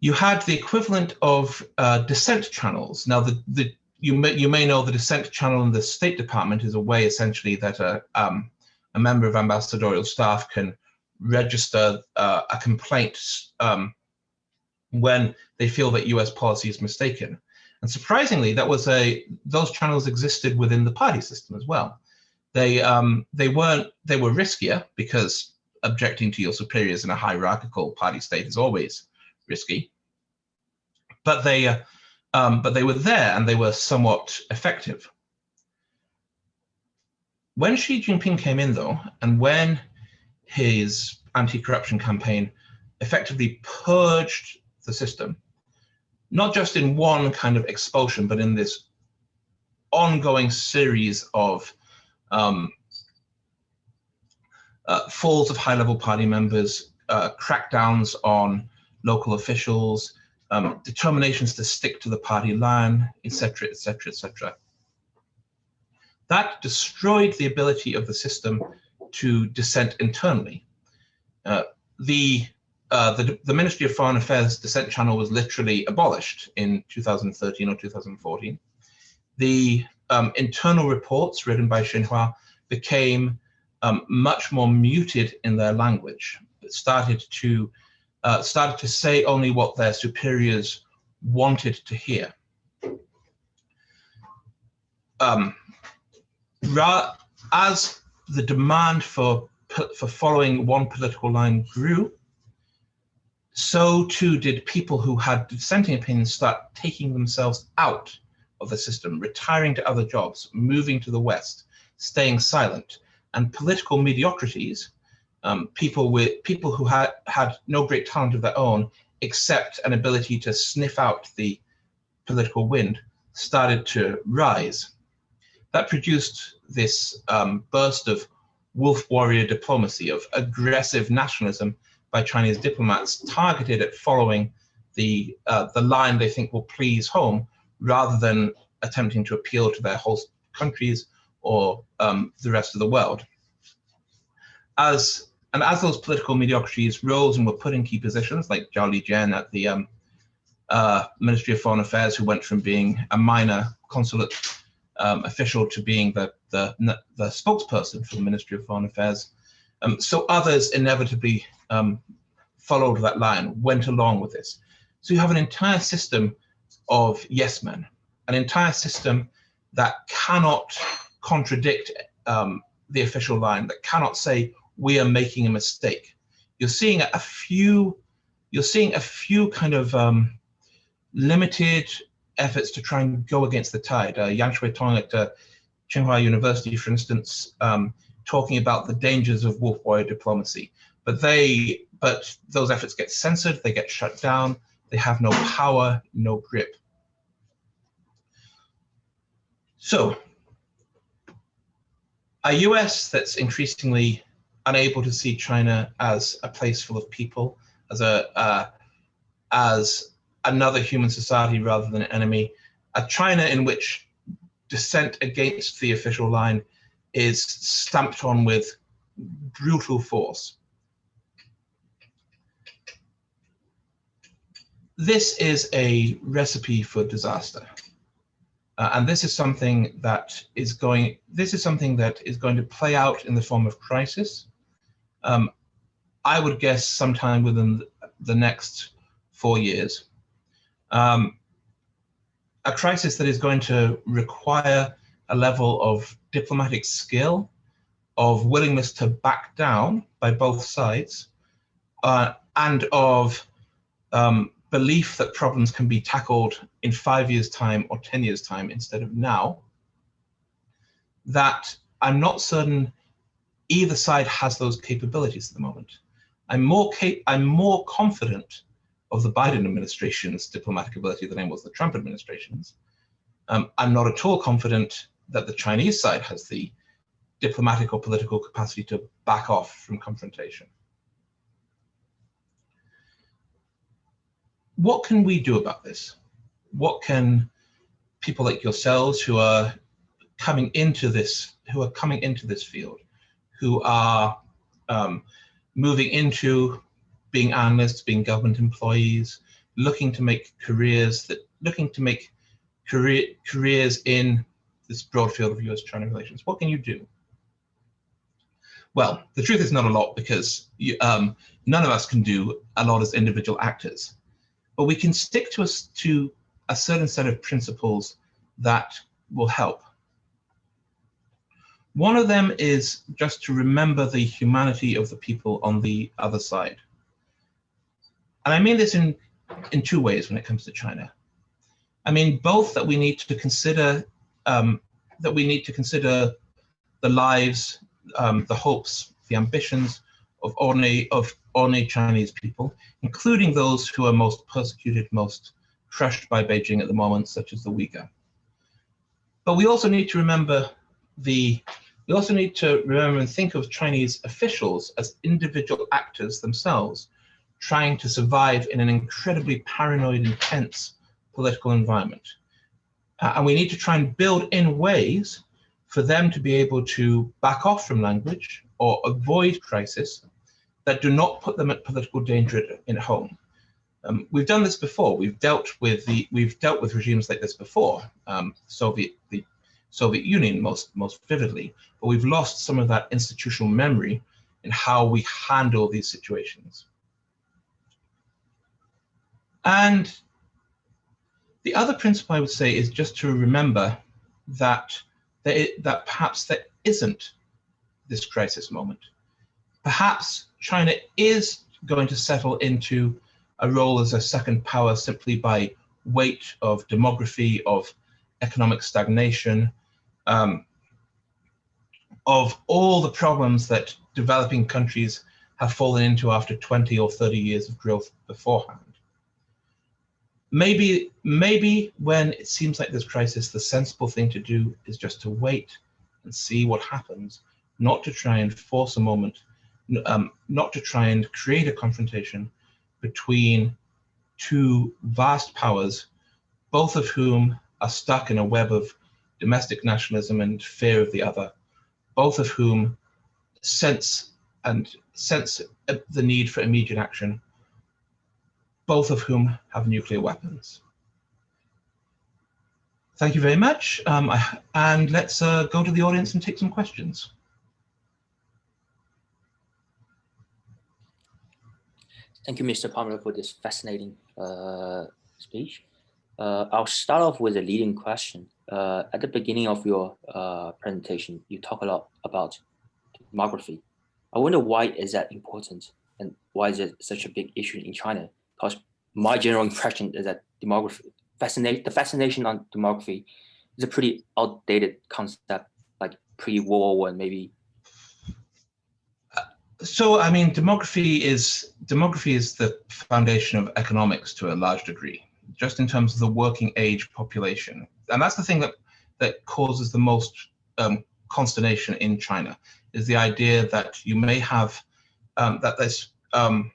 You had the equivalent of uh, dissent channels. Now, the, the, you, may, you may know the dissent channel in the State Department is a way essentially that a, um, a member of ambassadorial staff can register uh, a complaint um, when they feel that US policy is mistaken. And surprisingly, that was a those channels existed within the party system as well. They um, they weren't they were riskier because objecting to your superiors in a hierarchical party state is always risky. But they uh, um, but they were there and they were somewhat effective. When Xi Jinping came in, though, and when his anti-corruption campaign effectively purged the system, not just in one kind of expulsion, but in this ongoing series of um, uh, falls of high-level party members, uh, crackdowns on local officials, um, determinations to stick to the party line, etc., etc., etc. That destroyed the ability of the system to dissent internally. Uh, the, uh, the, the Ministry of Foreign Affairs dissent channel was literally abolished in 2013 or 2014. The um, internal reports written by Xinhua became um, much more muted in their language. It started to uh, started to say only what their superiors wanted to hear. Um, as the demand for for following one political line grew, so too did people who had dissenting opinions start taking themselves out of the system, retiring to other jobs, moving to the West, staying silent, and political mediocrities, um, people with people who had had no great talent of their own, except an ability to sniff out the political wind, started to rise. That produced this um, burst of wolf warrior diplomacy, of aggressive nationalism by Chinese diplomats targeted at following the, uh, the line they think will please home rather than attempting to appeal to their host countries or um, the rest of the world. As and as those political mediocrities rose and were put in key positions, like Zhao Lijian at the um, uh, Ministry of Foreign Affairs, who went from being a minor consulate um, official to being the, the, the spokesperson for the Ministry of Foreign Affairs. Um, so others inevitably um, followed that line, went along with this. So you have an entire system of yes men, an entire system that cannot contradict um, the official line, that cannot say we are making a mistake. You're seeing a few, you're seeing a few kind of um, limited efforts to try and go against the tide. Uh, Yan Xuetong at uh, Tsinghua University, for instance, um, talking about the dangers of wolf warrior diplomacy. But they, but those efforts get censored, they get shut down, they have no power, no grip. So, a US that's increasingly unable to see China as a place full of people, as a uh, as another human society rather than an enemy, a China in which dissent against the official line is stamped on with brutal force. This is a recipe for disaster. Uh, and this is something that is going this is something that is going to play out in the form of crisis um, I would guess sometime within the next four years. Um, a crisis that is going to require a level of diplomatic skill, of willingness to back down by both sides, uh, and of um, belief that problems can be tackled in five years' time or 10 years' time instead of now, that I'm not certain either side has those capabilities at the moment. I'm more I'm more confident of the Biden administration's diplomatic ability than I was the Trump administration's. Um, I'm not at all confident that the Chinese side has the diplomatic or political capacity to back off from confrontation. What can we do about this? What can people like yourselves who are coming into this, who are coming into this field, who are um, moving into being analysts, being government employees, looking to make careers that looking to make career careers in this broad field of US-China relations. What can you do? Well, the truth is not a lot because you, um, none of us can do a lot as individual actors, but we can stick to a, to a certain set of principles that will help. One of them is just to remember the humanity of the people on the other side. And I mean this in, in two ways when it comes to China. I mean, both that we need to consider, um, that we need to consider the lives, um, the hopes, the ambitions of ordinary, of ordinary Chinese people, including those who are most persecuted, most crushed by Beijing at the moment, such as the Uyghur. But we also need to remember the we also need to remember and think of Chinese officials as individual actors themselves, trying to survive in an incredibly paranoid intense political environment. Uh, and we need to try and build in ways for them to be able to back off from language or avoid crisis that do not put them at political danger at home. Um, we've done this before. We've dealt with the we've dealt with regimes like this before. Um, Soviet the Soviet Union most most vividly, but we've lost some of that institutional memory in how we handle these situations. And the other principle I would say is just to remember that there, that perhaps there isn't this crisis moment. Perhaps China is going to settle into a role as a second power simply by weight of demography, of economic stagnation, um, of all the problems that developing countries have fallen into after 20 or 30 years of growth beforehand. Maybe maybe when it seems like this crisis, the sensible thing to do is just to wait and see what happens, not to try and force a moment, um, not to try and create a confrontation between two vast powers, both of whom are stuck in a web of domestic nationalism and fear of the other, both of whom sense and sense the need for immediate action both of whom have nuclear weapons. Thank you very much. Um, and let's uh, go to the audience and take some questions. Thank you, Mr. Palmer, for this fascinating uh, speech. Uh, I'll start off with a leading question. Uh, at the beginning of your uh, presentation, you talk a lot about demography. I wonder why is that important and why is it such a big issue in China? because my general impression is that demography, fascinate, the fascination on demography is a pretty outdated concept, like pre-World War One, maybe. So, I mean, demography is demography is the foundation of economics to a large degree, just in terms of the working age population, and that's the thing that that causes the most um, consternation in China is the idea that you may have um, that there's um,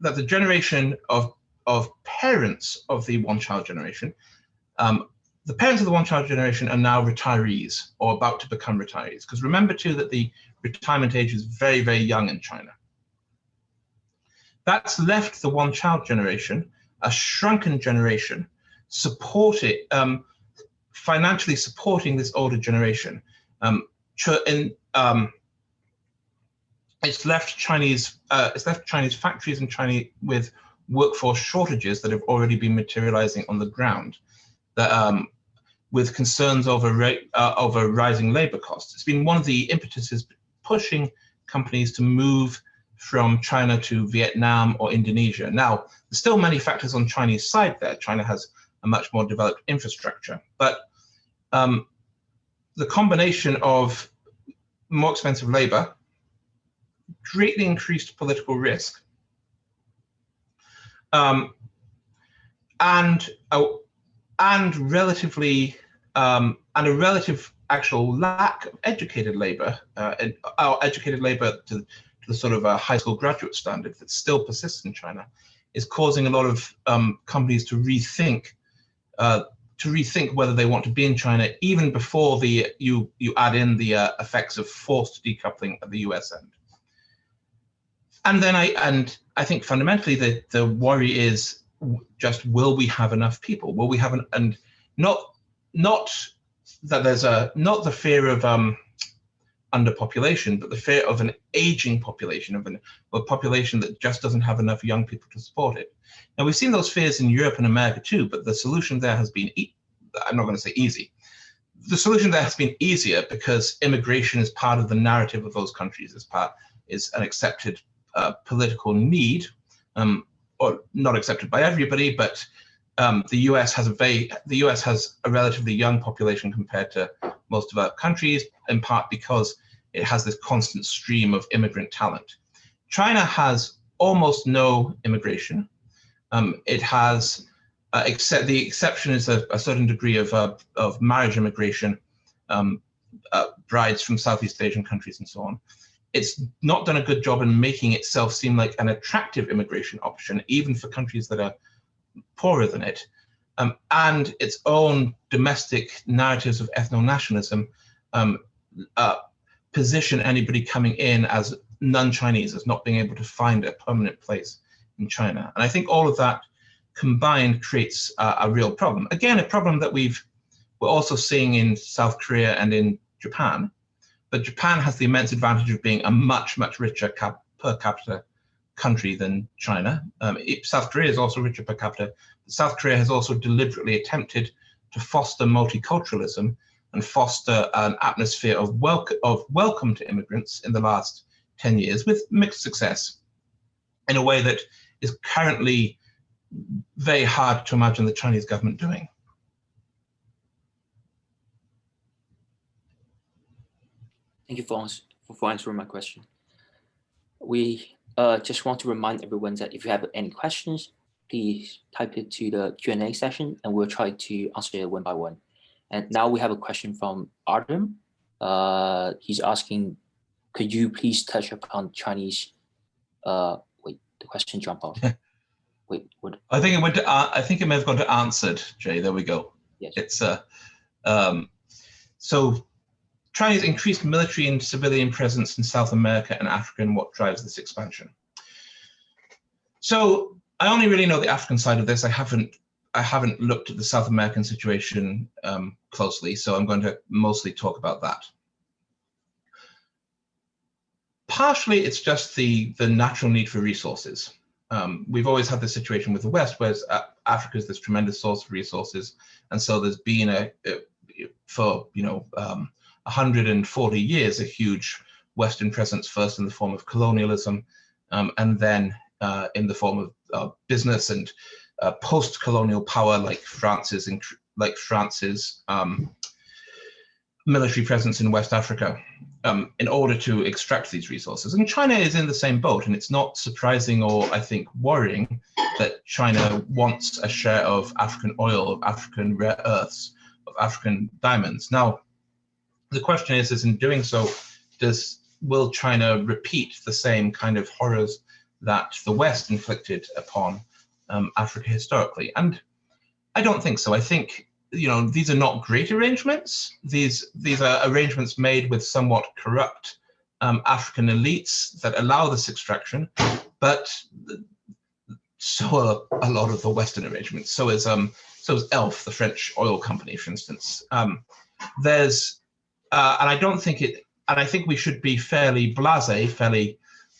that the generation of of parents of the one child generation, um, the parents of the one child generation are now retirees or about to become retirees. Because remember too that the retirement age is very, very young in China. That's left the one child generation, a shrunken generation, supported, um, financially supporting this older generation. Um, in, um, it's left Chinese uh, it's left Chinese factories and Chinese with workforce shortages that have already been materializing on the ground. That um, with concerns over uh, over rising labor costs. It's been one of the impetuses pushing companies to move from China to Vietnam or Indonesia. Now, there's still many factors on Chinese side there. China has a much more developed infrastructure, but um, the combination of more expensive labor, greatly increased political risk, um, and uh, and relatively um, and a relative actual lack of educated labor, uh, uh, educated labor to, to, the sort of a high school graduate standard that still persists in China, is causing a lot of um, companies to rethink uh, to rethink whether they want to be in China even before the you you add in the uh, effects of forced decoupling at the U.S. end. And then I and I think fundamentally the the worry is just will we have enough people? Will we have an and not not that there's a not the fear of um, underpopulation, but the fear of an aging population of an, a population that just doesn't have enough young people to support it. Now we've seen those fears in Europe and America too, but the solution there has been e I'm not going to say easy. The solution there has been easier because immigration is part of the narrative of those countries. As part is an accepted uh, political need, um, or not accepted by everybody, but um, the US has a very the US has a relatively young population compared to most developed countries, in part because it has this constant stream of immigrant talent. China has almost no immigration. Um, it has, uh, except the exception is a, a certain degree of uh, of marriage immigration, um, uh, brides from Southeast Asian countries and so on. It's not done a good job in making itself seem like an attractive immigration option, even for countries that are poorer than it, um, and its own domestic narratives of ethno-nationalism um, uh, position anybody coming in as non-Chinese, as not being able to find a permanent place in China. And I think all of that combined creates uh, a real problem. Again, a problem that we've we're also seeing in South Korea and in Japan. But Japan has the immense advantage of being a much, much richer cap per capita country than China. Um, it, South Korea is also richer per capita. South Korea has also deliberately attempted to foster multiculturalism and foster an atmosphere of, welcome, of welcome to immigrants in the last 10 years with mixed success in a way that is currently very hard to imagine the Chinese government doing. Thank you for, for answering my question. We uh, just want to remind everyone that if you have any questions, please type it to the Q&A session and we'll try to answer it one by one. And now we have a question from Artem. Uh, he's asking, could you please touch upon Chinese, uh, wait, the question jumped off. wait, what? I think it went to, uh, I think it may have gone to answered, Jay, there we go. Yes. It's, uh, um, so China's increased military and civilian presence in South America and Africa and what drives this expansion. So I only really know the African side of this. I haven't I haven't looked at the South American situation um, closely, so I'm going to mostly talk about that. Partially, it's just the, the natural need for resources. Um, we've always had this situation with the West, whereas uh, Africa is this tremendous source of resources, and so there's been a, a for you know um, 140 years, a huge Western presence, first in the form of colonialism, um, and then uh, in the form of uh, business and uh, post-colonial power, like France's, like France's um, military presence in West Africa, um, in order to extract these resources. And China is in the same boat, and it's not surprising or I think worrying that China wants a share of African oil, of African rare earths, of African diamonds. Now, the question is, is in doing so, does will China repeat the same kind of horrors that the West inflicted upon um, Africa historically? And I don't think so. I think you know these are not great arrangements. These these are arrangements made with somewhat corrupt um, African elites that allow this extraction, but so are a lot of the Western arrangements. So is um so is Elf, the French oil company, for instance. Um, there's uh, and I don't think it, and I think we should be fairly blasé, fairly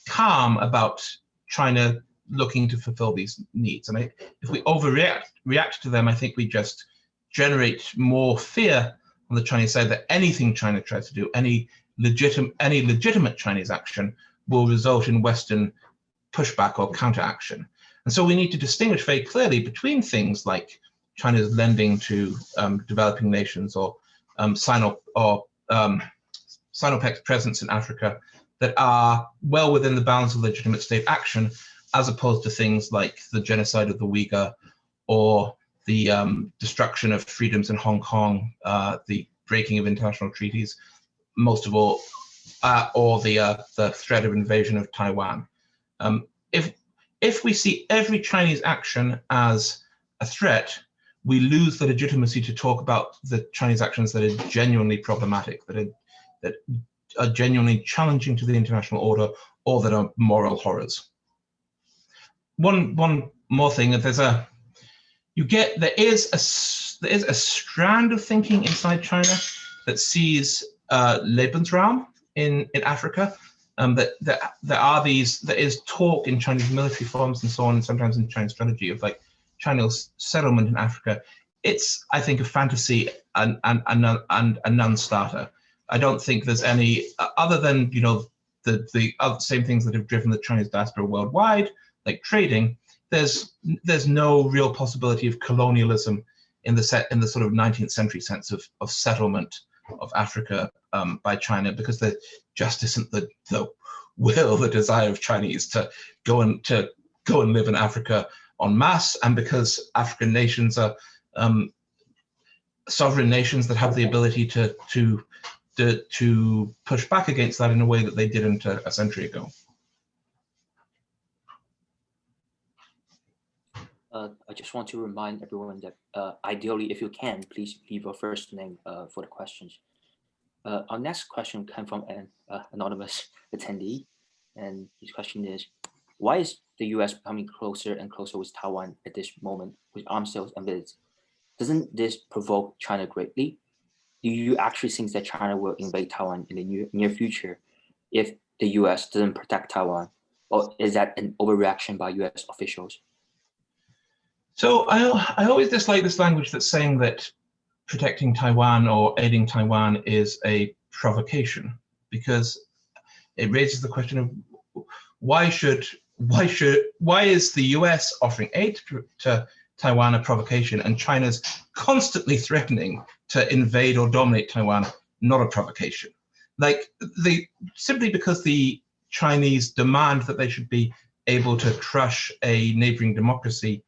calm about China looking to fulfill these needs. And I, if we overreact react to them, I think we just generate more fear on the Chinese side that anything China tries to do, any legitimate any legitimate Chinese action will result in Western pushback or counteraction. And so we need to distinguish very clearly between things like China's lending to um, developing nations or um, sign up or um, Sinopec's presence in Africa that are well within the bounds of legitimate state action, as opposed to things like the genocide of the Uyghur or the um, destruction of freedoms in Hong Kong, uh, the breaking of international treaties, most of all, uh, or the uh, the threat of invasion of Taiwan. Um, if if we see every Chinese action as a threat, we lose the legitimacy to talk about the Chinese actions that are genuinely problematic, that are that are genuinely challenging to the international order, or that are moral horrors. One one more thing, there's a you get there is a there is a strand of thinking inside China that sees uh, Lebensraum in in Africa. Um, that that there are these there is talk in Chinese military forms and so on, and sometimes in Chinese strategy of like China's settlement in Africa. It's I think a fantasy and and and, and a non-starter. I don't think there's any other than you know the the other, same things that have driven the Chinese diaspora worldwide, like trading there's there's no real possibility of colonialism in the set in the sort of 19th century sense of of settlement of Africa um, by China because there just isn't the the will the desire of Chinese to go and to go and live in Africa en masse and because African nations are um, sovereign nations that have the ability to to to, to push back against that in a way that they didn't a, a century ago. Uh, I just want to remind everyone that uh, ideally, if you can, please leave your first name uh, for the questions. Uh, our next question came from an uh, anonymous attendee, and his question is, why is the US becoming closer and closer with Taiwan at this moment with arms sales and visits? Doesn't this provoke China greatly? Do you actually think that China will invade Taiwan in the near, future if the US doesn't protect Taiwan? Or is that an overreaction by US officials? So I, I always dislike this language that's saying that protecting Taiwan or aiding Taiwan is a provocation because it raises the question of why should why should why is the US offering aid to, to Taiwan a provocation and China's constantly threatening to invade or dominate Taiwan not a provocation like the simply because the Chinese demand that they should be able to crush a neighboring democracy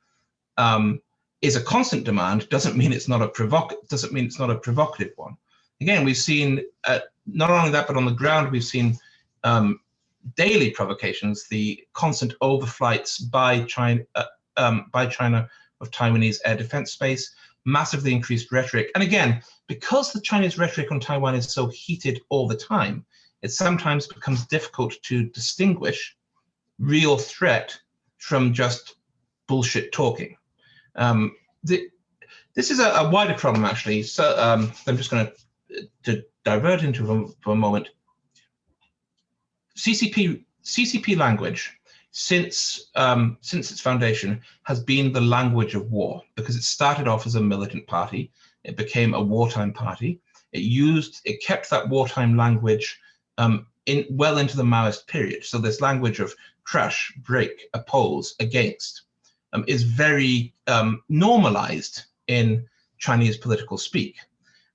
um, is a constant demand doesn't mean it's not a provoc doesn't mean it's not a provocative one. Again, we've seen uh, not only that, but on the ground we've seen um, daily provocations, the constant overflights by China uh, um, by China of Taiwanese air defense space, massively increased rhetoric, and again, because the Chinese rhetoric on Taiwan is so heated all the time, it sometimes becomes difficult to distinguish real threat from just bullshit talking. Um, the, this is a, a, wider problem, actually. So um, I'm just going to divert into for a moment. CCP CCP language since um, since its foundation has been the language of war because it started off as a militant party. It became a wartime party. It used it kept that wartime language um, in well into the Maoist period. So this language of crush, break, oppose, against um, is very um, normalized in Chinese political speak.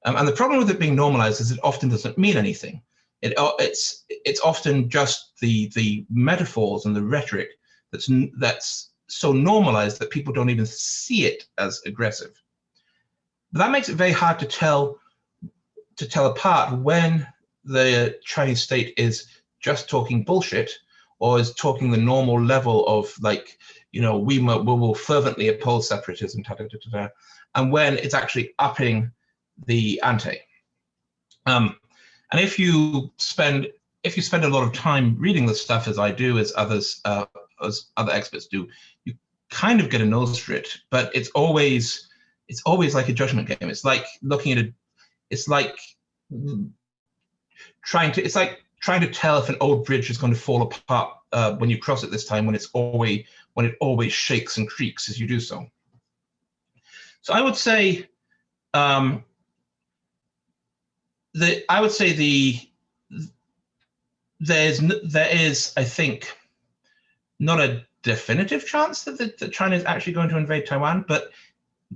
Um, and the problem with it being normalized is it often doesn't mean anything. It, it's, it's often just the, the metaphors and the rhetoric that's, that's so normalized that people don't even see it as aggressive. But that makes it very hard to tell, to tell apart when the Chinese state is just talking bullshit or is talking the normal level of like you know, we, we will fervently oppose separatism, ta, ta, ta, and when it's actually upping the ante. Um, and if you spend if you spend a lot of time reading this stuff, as I do, as others uh, as other experts do, you kind of get a nose for it. But it's always it's always like a judgment game. It's like looking at a it's like trying to it's like trying to tell if an old bridge is going to fall apart uh, when you cross it this time when it's always when it always shakes and creaks as you do so. So I would say um, the I would say the there's there is I think not a definitive chance that, the, that China is actually going to invade Taiwan, but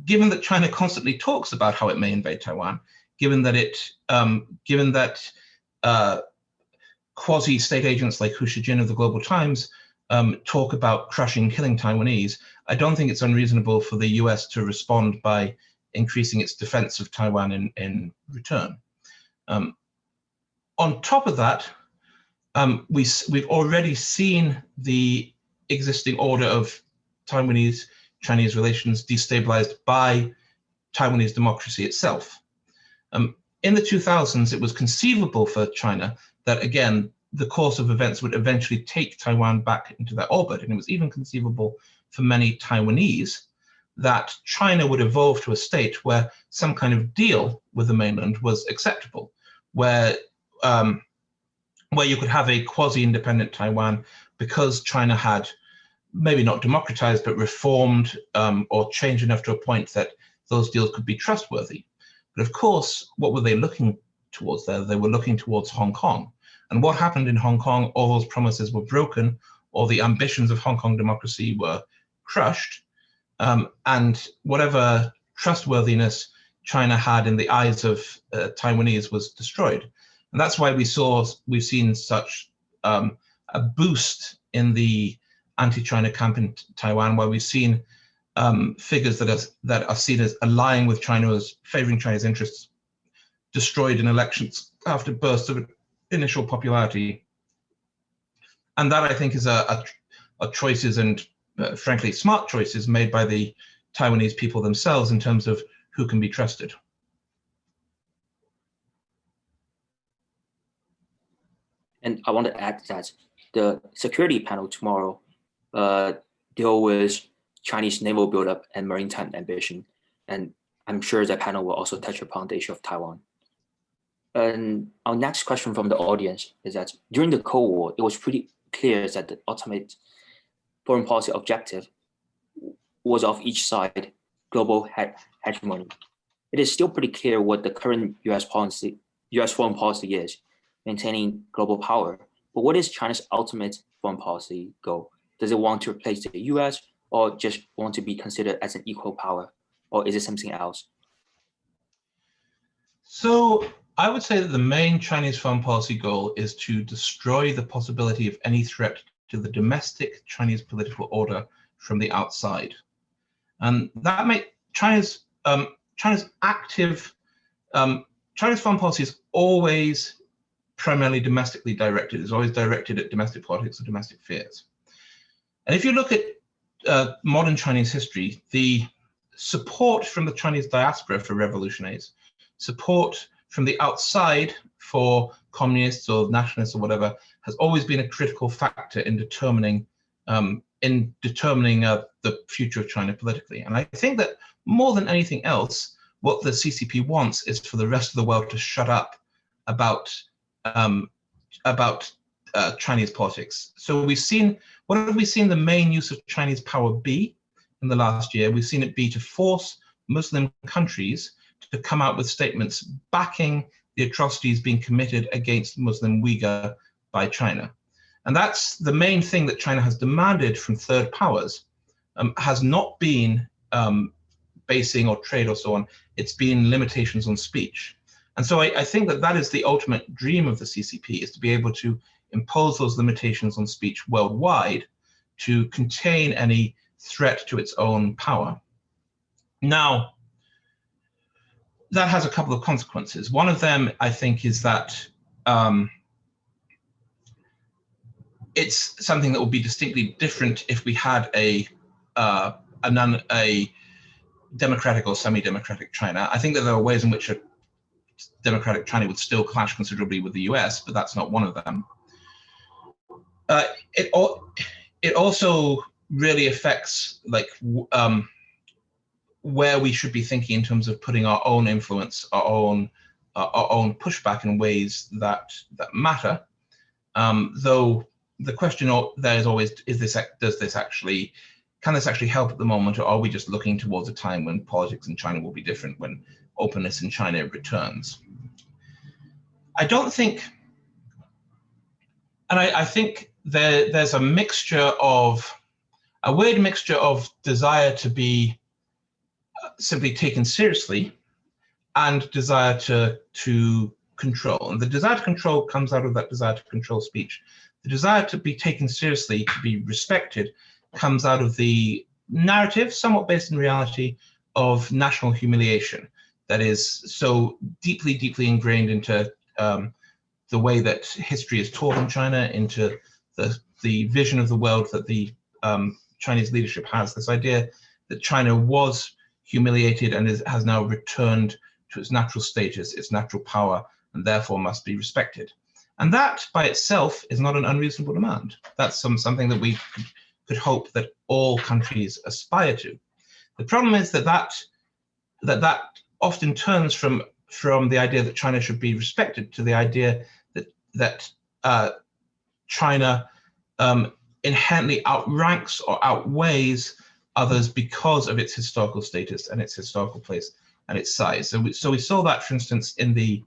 given that China constantly talks about how it may invade Taiwan, given that it um, given that uh, quasi-state agents like Hu Xijin of the Global Times um, talk about crushing, killing Taiwanese, I don't think it's unreasonable for the US to respond by increasing its defense of Taiwan in, in return. Um, on top of that, um, we, we've already seen the existing order of Taiwanese Chinese relations destabilized by Taiwanese democracy itself. Um, in the 2000s, it was conceivable for China that, again, the course of events would eventually take Taiwan back into their orbit. And it was even conceivable for many Taiwanese that China would evolve to a state where some kind of deal with the mainland was acceptable, where um, where you could have a quasi-independent Taiwan because China had maybe not democratized, but reformed um, or changed enough to a point that those deals could be trustworthy. But of course, what were they looking towards there? They were looking towards Hong Kong. And what happened in Hong Kong, all those promises were broken, all the ambitions of Hong Kong democracy were crushed, um, and whatever trustworthiness China had in the eyes of uh, Taiwanese was destroyed. And that's why we saw, we've seen such um, a boost in the anti-China camp in Taiwan, where we've seen um, figures that are, that are seen as aligning with China as favoring China's interests destroyed in elections after bursts of initial popularity. And that I think is a, a, a choices and uh, frankly smart choices made by the Taiwanese people themselves in terms of who can be trusted. And I want to add that the security panel tomorrow uh, deal with Chinese naval buildup and maritime ambition. And I'm sure the panel will also touch upon the issue of Taiwan. And our next question from the audience is that during the Cold War, it was pretty clear that the ultimate foreign policy objective was of each side global hegemony. It is still pretty clear what the current US policy, US foreign policy is, maintaining global power. But what is China's ultimate foreign policy goal? Does it want to replace the US or just want to be considered as an equal power? Or is it something else? So I would say that the main Chinese foreign policy goal is to destroy the possibility of any threat to the domestic Chinese political order from the outside. And that make China's um, China's active um, China's foreign policy is always primarily domestically directed. It's always directed at domestic politics or domestic fears. And if you look at uh, modern Chinese history, the support from the Chinese diaspora for revolutionaries, support from the outside for communists or nationalists or whatever, has always been a critical factor in determining um, in determining uh, the future of China politically. And I think that more than anything else, what the CCP wants is for the rest of the world to shut up about um, about uh, Chinese politics. So we've seen, what have we seen the main use of Chinese power be in the last year? We've seen it be to force Muslim countries to come out with statements backing the atrocities being committed against Muslim Uyghur by China. And that's the main thing that China has demanded from third powers, um, has not been um, basing or trade or so on, it's been limitations on speech. And so I, I, think that that is the ultimate dream of the CCP, is to be able to impose those limitations on speech worldwide to contain any threat to its own power. Now, that has a couple of consequences. One of them, I think, is that um, it's something that will be distinctly different if we had a uh, a, non, a democratic or semi-democratic China. I think that there are ways in which a democratic China would still clash considerably with the US, but that's not one of them. Uh, it, it also really affects like um, where we should be thinking in terms of putting our own influence, our own uh, our own pushback in ways that that matter. Um, though the question there is always: Is this does this actually can this actually help at the moment, or are we just looking towards a time when politics in China will be different, when openness in China returns? I don't think, and I, I think there there's a mixture of a weird mixture of desire to be uh, simply taken seriously and desire to to control. And the desire to control comes out of that desire to control speech. The desire to be taken seriously, to be respected, comes out of the narrative, somewhat based in reality, of national humiliation that is so deeply, deeply ingrained into um, the way that history is taught in China, into the, the vision of the world that the um, Chinese leadership has, this idea that China was humiliated and is, has now returned to its natural status, its natural power, and therefore must be respected. And that by itself is not an unreasonable demand. That's some, something that we could, hope that all countries aspire to. The problem is that that, that, that often turns from, from the idea that China should be respected to the idea that, that uh, China um, inherently outranks or outweighs others because of its historical status and its historical place and its size. So we, so we saw that, for instance, in the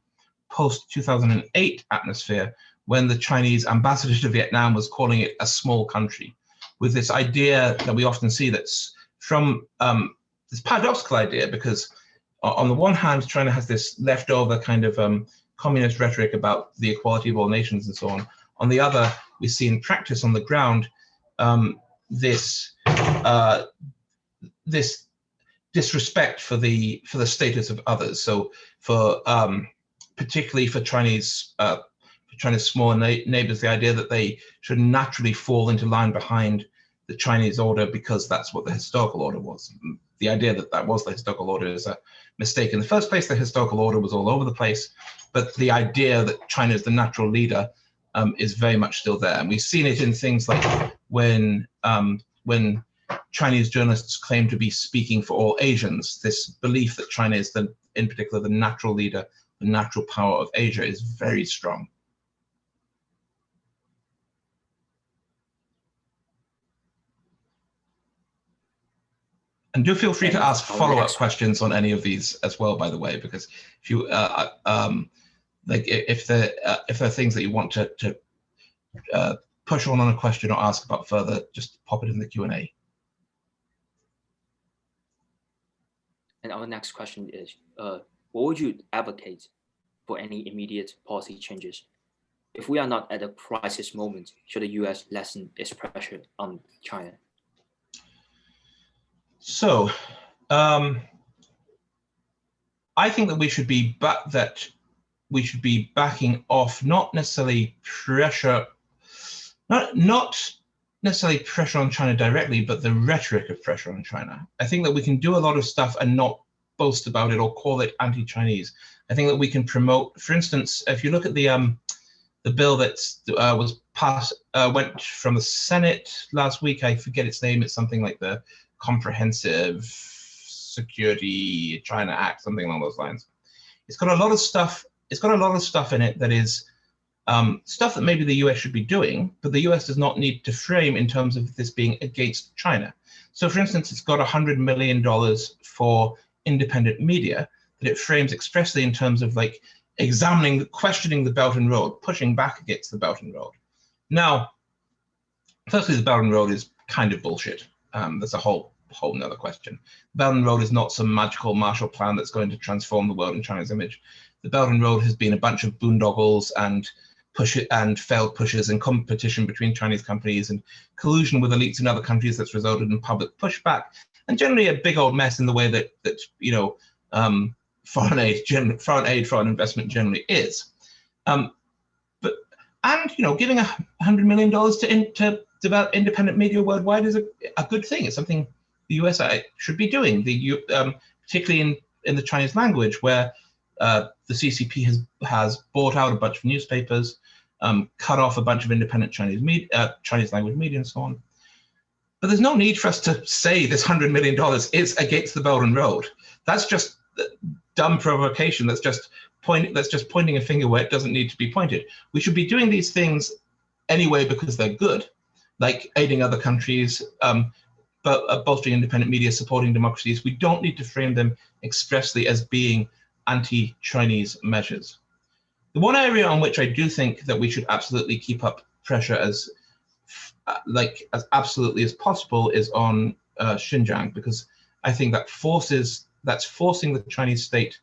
post-2008 atmosphere when the Chinese ambassador to Vietnam was calling it a small country with this idea that we often see that's from um, this paradoxical idea because on the one hand, China has this leftover kind of um, communist rhetoric about the equality of all nations and so on. On the other, we see in practice on the ground um, this uh, this disrespect for the for the status of others. So for um, particularly for Chinese uh, for China's small na neighbors, the idea that they should naturally fall into line behind the Chinese order because that's what the historical order was. The idea that that was the historical order is a mistake in the first place. The historical order was all over the place, but the idea that China is the natural leader um, is very much still there. And we've seen it in things like when um, when Chinese journalists claim to be speaking for all Asians, this belief that China is the, in particular, the natural leader, the natural power of Asia is very strong. And do feel free to ask follow-up questions on any of these as well, by the way, because if you uh, uh um, like if there uh, if there are things that you want to to uh, push on on a question or ask about further, just pop it in the Q and A. And our next question is, uh, what would you advocate for any immediate policy changes? If we are not at a crisis moment, should the U.S. lessen its pressure on China? So, um, I think that we should be but that we should be backing off, not necessarily pressure, not not necessarily pressure on China directly, but the rhetoric of pressure on China. I think that we can do a lot of stuff and not boast about it or call it anti-Chinese. I think that we can promote, for instance, if you look at the um, the bill that uh, was passed, uh, went from the Senate last week, I forget its name, it's something like the Comprehensive Security China Act, something along those lines. It's got a lot of stuff, it's got a lot of stuff in it that is um, stuff that maybe the US should be doing, but the US does not need to frame in terms of this being against China. So for instance, it's got $100 million for independent media that it frames expressly in terms of like examining, questioning the Belt and Road, pushing back against the Belt and Road. Now, firstly, the Belt and Road is kind of bullshit. Um, there's a whole whole nother question. The Belt and Road is not some magical Marshall Plan that's going to transform the world in China's image. The Belt and Road has been a bunch of boondoggles and push and failed pushes and competition between Chinese companies and collusion with elites in other countries that's resulted in public pushback and generally a big old mess in the way that that you know um, foreign aid, foreign aid, foreign investment generally is. Um, but and you know giving a hundred million dollars to in, to develop independent media worldwide is a, a good thing. It's something the US should be doing. The um, particularly in in the Chinese language where uh, the CCP has has bought out a bunch of newspapers, um, cut off a bunch of independent Chinese media, uh, Chinese language media, and so on. But there's no need for us to say this hundred million dollars is against the Belt and Road. That's just dumb provocation. That's just point. That's just pointing a finger where it doesn't need to be pointed. We should be doing these things anyway because they're good, like aiding other countries, um, but uh, bolstering independent media, supporting democracies. We don't need to frame them expressly as being anti-Chinese measures. The one area on which I do think that we should absolutely keep up pressure as uh, like as absolutely as possible is on uh, Xinjiang because I think that forces that's forcing the Chinese state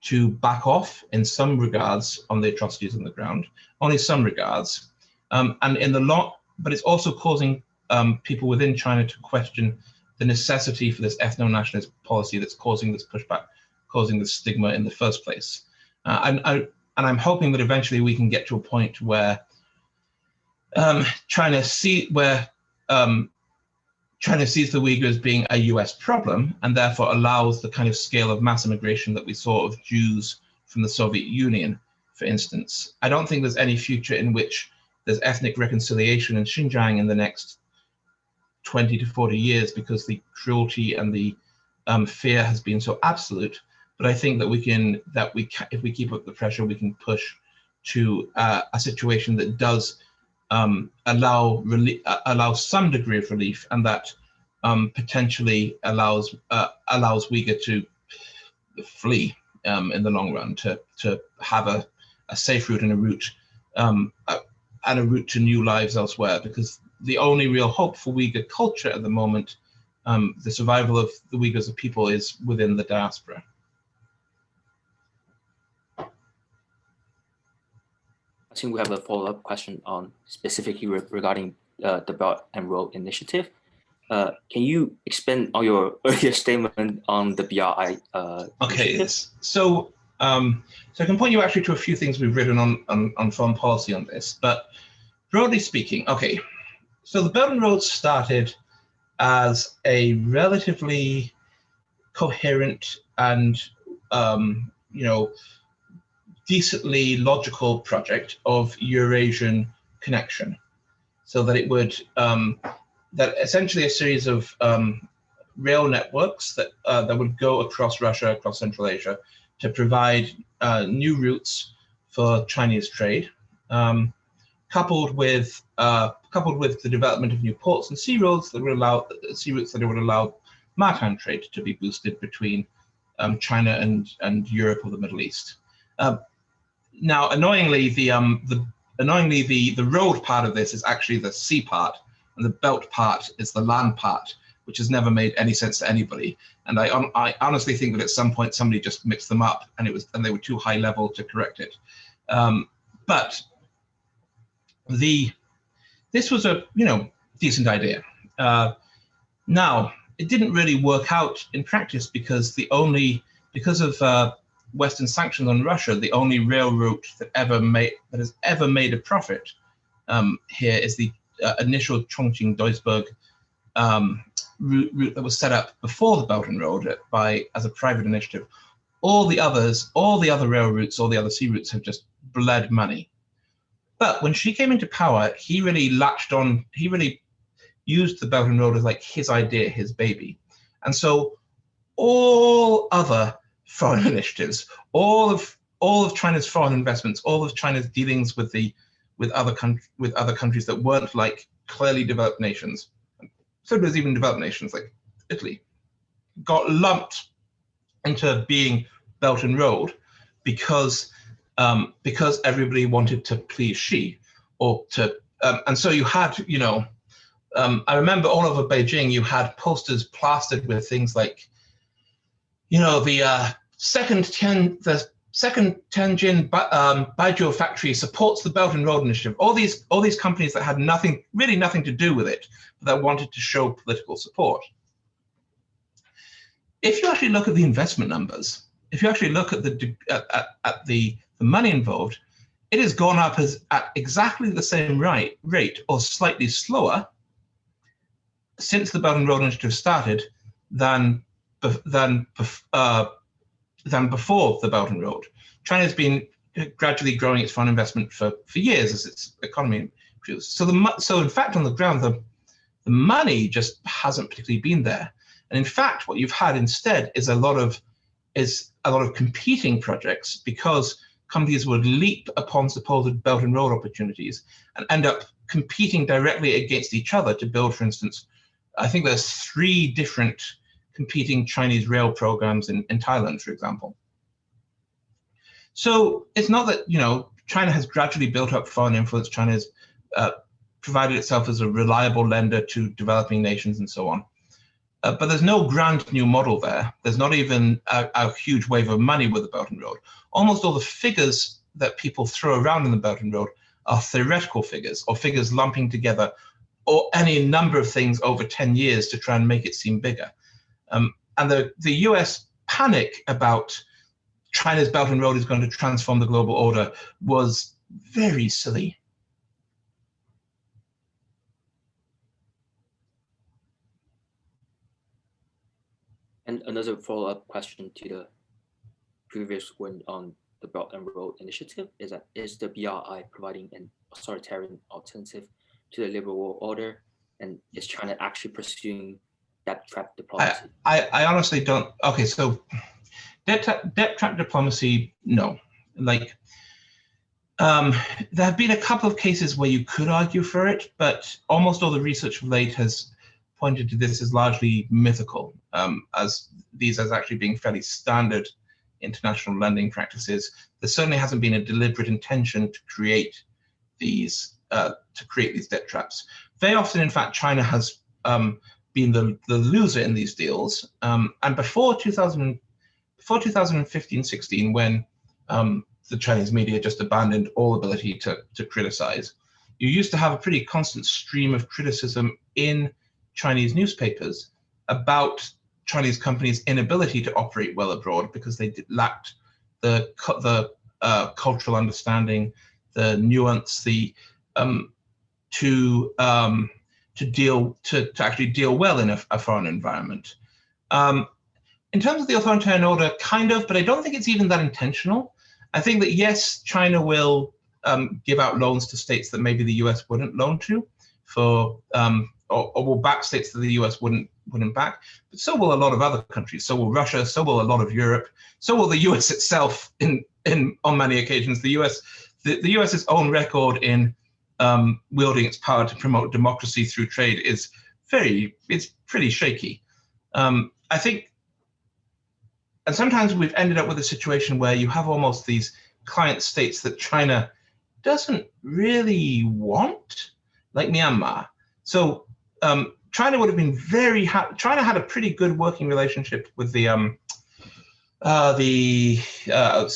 to back off in some regards on the atrocities on the ground, only some regards. Um, and in the long, but it's also causing um, people within China to question the necessity for this ethno-nationalist policy that's causing this pushback, causing this stigma in the first place. Uh, and, I, and I'm hoping that eventually we can get to a point where um, China see where um, China sees the Uyghurs being a US problem and therefore allows the kind of scale of mass immigration that we saw of Jews from the Soviet Union, for instance. I don't think there's any future in which there's ethnic reconciliation in Xinjiang in the next 20 to 40 years because the cruelty and the um, fear has been so absolute. But I think that we can, that we can, if we keep up the pressure, we can push to uh, a situation that does um, allow uh, allow some degree of relief, and that um, potentially allows uh, allows Uyghur to flee um, in the long run, to to have a, a safe route and a route um, uh, and a route to new lives elsewhere. Because the only real hope for Uyghur culture at the moment, um, the survival of the Uyghurs as a people, is within the diaspora. We have a follow-up question on specifically re regarding uh, the Belt and Road Initiative. Uh, can you expand on your earlier statement on the BRI? Uh, okay, so um, so I can point you actually to a few things we've written on, on, on foreign policy on this, but broadly speaking, okay, so the Belt and Road started as a relatively coherent and um, you know decently logical project of Eurasian connection so that it would, um, that essentially a series of um, rail networks that, uh, that would go across Russia, across Central Asia to provide uh, new routes for Chinese trade, um, coupled with uh, coupled with the development of new ports and sea roads that would allow sea routes that would allow maritime trade to be boosted between um, China and and Europe or the Middle East. Uh, now, annoyingly, the um, the annoyingly the the road part of this is actually the sea part, and the belt part is the land part, which has never made any sense to anybody. And I I honestly think that at some point somebody just mixed them up, and it was and they were too high level to correct it. Um, but the this was a you know decent idea. Uh, now it didn't really work out in practice because the only because of uh, Western sanctions on Russia, the only rail route that ever made that has ever made a profit um, here is the uh, initial Chongqing-Duisburg um, route, route, that was set up before the Belt and Road by as a private initiative. All the others, all the other rail routes, all the other sea routes have just bled money. But when Xi came into power, he really latched on. He really used the Belt and Road as like his idea, his baby, and so all other foreign initiatives, all of all of China's foreign investments, all of China's dealings with the with other country with other countries that weren't like clearly developed nations, so there's even developed nations like Italy, got lumped into being Belt and Road because um, because everybody wanted to please Xi or to um, and so you had you know um, I remember all over Beijing you had posters plastered with things like you know, the uh, second Tian, the second Tianjin um, Baijiu factory supports the Belt and Road Initiative. All these, all these companies that had nothing, really nothing to do with it, but that wanted to show political support. If you actually look at the investment numbers, if you actually look at the at, at the, the money involved, it has gone up as at exactly the same right, rate or slightly slower since the Belt and Road Initiative started than than uh, than before the Belt and Road. China's been gradually growing its foreign investment for for years as its economy improves. So the so in fact on the ground the the money just hasn't particularly been there. And in fact, what you've had instead is a lot of is a lot of competing projects because companies would leap upon supposed Belt and Road opportunities and end up competing directly against each other to build, for instance, I think there's three different competing Chinese rail programs in, in Thailand, for example. So it's not that, you know, China has gradually built up foreign influence. China has uh, provided itself as a reliable lender to developing nations and so on. Uh, but there's no grand new model there. There's not even a, a, huge wave of money with the Belt and Road. Almost all the figures that people throw around in the Belt and Road are theoretical figures or figures lumping together or any number of things over 10 years to try and make it seem bigger. Um, and the, the US panic about China's Belt and Road is going to transform the global order was very silly. And another follow-up question to the previous one on the Belt and Road Initiative is that is the BRI providing an authoritarian alternative to the liberal world order, and is China actually pursuing debt trap diplomacy? I, I, I honestly don't. Okay, so debt debt trap diplomacy, no. Like, um, there have been a couple of cases where you could argue for it, but almost all the research of late has pointed to this as largely mythical, um, as these as actually being fairly standard international lending practices. There certainly hasn't been a deliberate intention to create these uh, to create these debt traps. Very often, in fact, China has um, been the, the loser in these deals. Um, and before 2000, before 2015-16, when um, the Chinese media just abandoned all ability to, to criticize, you used to have a pretty constant stream of criticism in Chinese newspapers about Chinese companies' inability to operate well abroad because they lacked the the uh, cultural understanding, the nuance, the um, to um, to deal to, to actually deal well in a, a foreign environment. Um, in terms of the authoritarian order, kind of, but I don't think it's even that intentional. I think that yes, China will um, give out loans to states that maybe the US wouldn't loan to for um, or, or, will back states that the US wouldn't wouldn't back, but so will a lot of other countries. So will Russia. So will a lot of Europe. So will the US itself. In in on many occasions, the US the, the US's own record in um, wielding its power to promote democracy through trade is very it's pretty shaky. Um, I think, and sometimes we've ended up with a situation where you have almost these client states that China doesn't really want, like Myanmar. So um, China would have been very happy. China had a pretty good working relationship with the um, uh, the uh,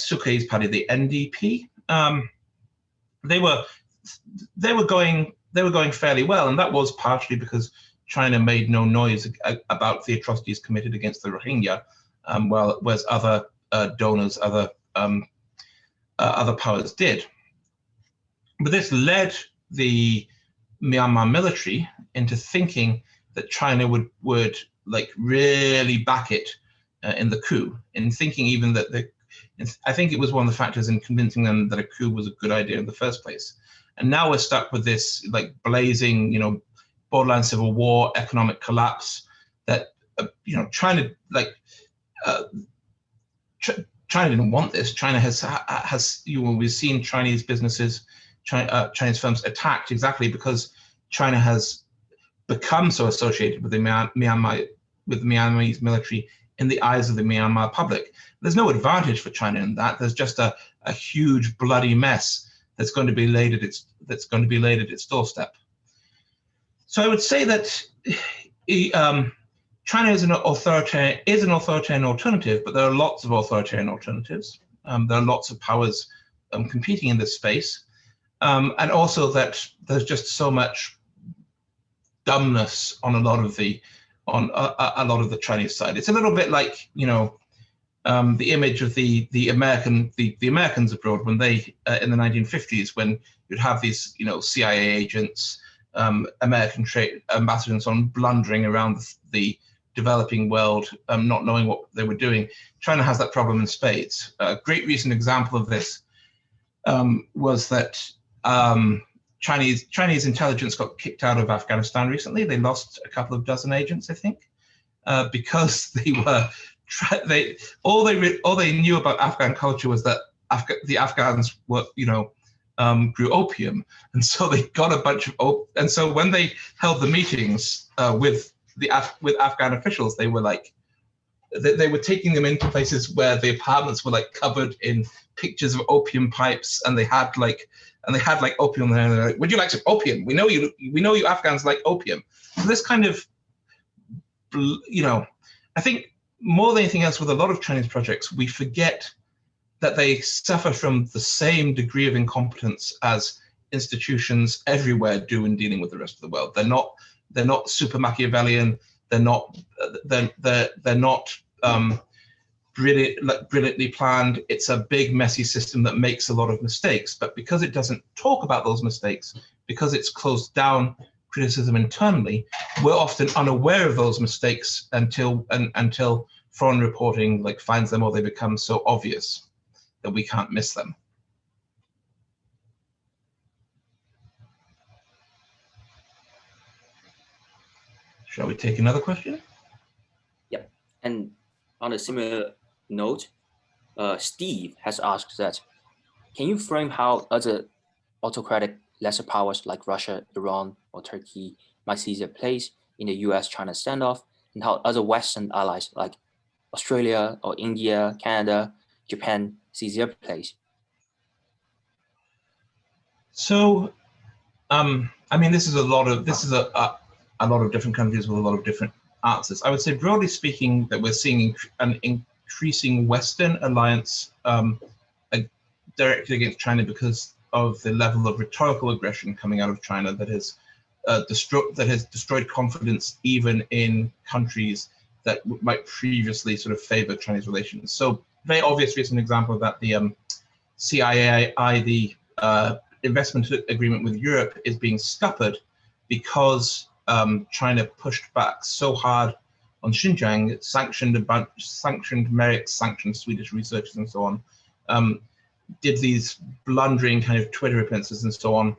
party, the NDP. Um, they were they were going they were going fairly well, and that was partially because China made no noise about the atrocities committed against the Rohingya, um, well, whereas other uh, donors, other um, uh, other powers did. But this led the Myanmar military into thinking that China would would like really back it uh, in the coup, in thinking even that the I think it was one of the factors in convincing them that a coup was a good idea in the first place. And now we're stuck with this like blazing, you know, borderline civil war, economic collapse. That uh, you know, China like uh, Ch China didn't want this. China has has you know we've seen Chinese businesses China, uh, Chinese firms attacked exactly because China has become so associated with the Myanmar with the Myanmarese military in the eyes of the Myanmar public. There's no advantage for China in that. There's just a, a huge bloody mess that's going to be laid at its that's going to be laid at its doorstep. So I would say that um, China is an authoritarian is an authoritarian alternative, but there are lots of authoritarian alternatives. Um, there are lots of powers um, competing in this space um, and also that there's just so much dumbness on a lot of the on a, a, lot of the Chinese side. It's a little bit like you know um, the image of the the American the the Americans abroad when they uh, in the 1950s when you'd have these you know CIA agents, um, American trade ambassadors on blundering around the, the developing world, um, not knowing what they were doing. China has that problem in spades. A great recent example of this um, was that um, Chinese Chinese intelligence got kicked out of Afghanistan recently. They lost a couple of dozen agents, I think, uh, because they were they all they all they knew about Afghan culture was that Afga the Afghans were you know um, grew opium, and so they got a bunch of op and so when they held the meetings uh, with the Af with Afghan officials, they were like they, they were taking them into places where the apartments were like covered in pictures of opium pipes, and they had like and they had like opium there. And they're like, "Would you like some opium? We know you. We know you Afghans like opium." So this kind of you know, I think more than anything else with a lot of Chinese projects, we forget that they suffer from the same degree of incompetence as institutions everywhere do in dealing with the rest of the world. They're not they're not super Machiavellian. They're not they're they're, they're not um, brilliant, brilliantly planned. It's a big messy system that makes a lot of mistakes. But because it doesn't talk about those mistakes, because it's closed down criticism internally, we're often unaware of those mistakes until and, until foreign reporting like finds them or they become so obvious that we can't miss them. Shall we take another question? Yep. And on a similar note, uh, Steve has asked that, can you frame how other autocratic lesser powers like Russia, Iran, or Turkey might see their place in the US-China standoff, and how other Western allies like Australia or India, Canada, Japan see their place? So, um, I mean, this is a lot of this is a, a a lot of different countries with a lot of different answers. I would say, broadly speaking, that we're seeing an increasing Western alliance um, directed against China because of the level of rhetorical aggression coming out of China that has uh, destroyed that has destroyed confidence even in countries that might previously sort of favor Chinese relations. So very obvious recent example of that, the um, CIAI, the uh, investment agreement with Europe is being scuppered because um, China pushed back so hard on Xinjiang, sanctioned a bunch, sanctioned MERICS, sanctioned Swedish researchers and so on, um, did these blundering kind of Twitter appearances and so on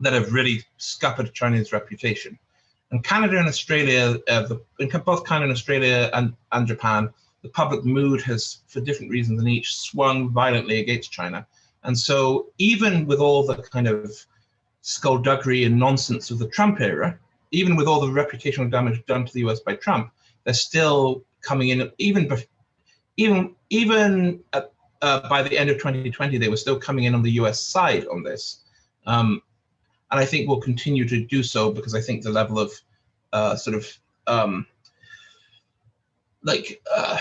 that have really scuppered China's reputation. And Canada and Australia, uh, the, in both Canada and Australia and, and Japan, the public mood has, for different reasons in each, swung violently against China. And so even with all the kind of skullduggery and nonsense of the Trump era, even with all the reputational damage done to the US by Trump, they're still coming in, even even even at, uh, by the end of 2020, they were still coming in on the US side on this. Um, and I think we'll continue to do so because I think the level of uh, sort of um, like uh,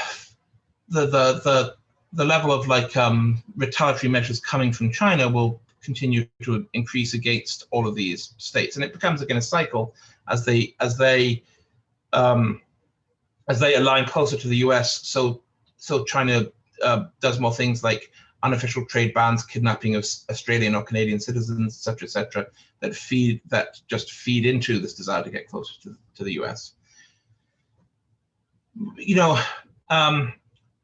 the, the, the, the level of like um, retaliatory measures coming from China will continue to increase against all of these states. And it becomes again a cycle as they as they um, as they align closer to the US. So so China uh, does more things like unofficial trade bans, kidnapping of Australian or Canadian citizens, etc., etc., that feed that just feed into this desire to get closer to, to the US. You know, um,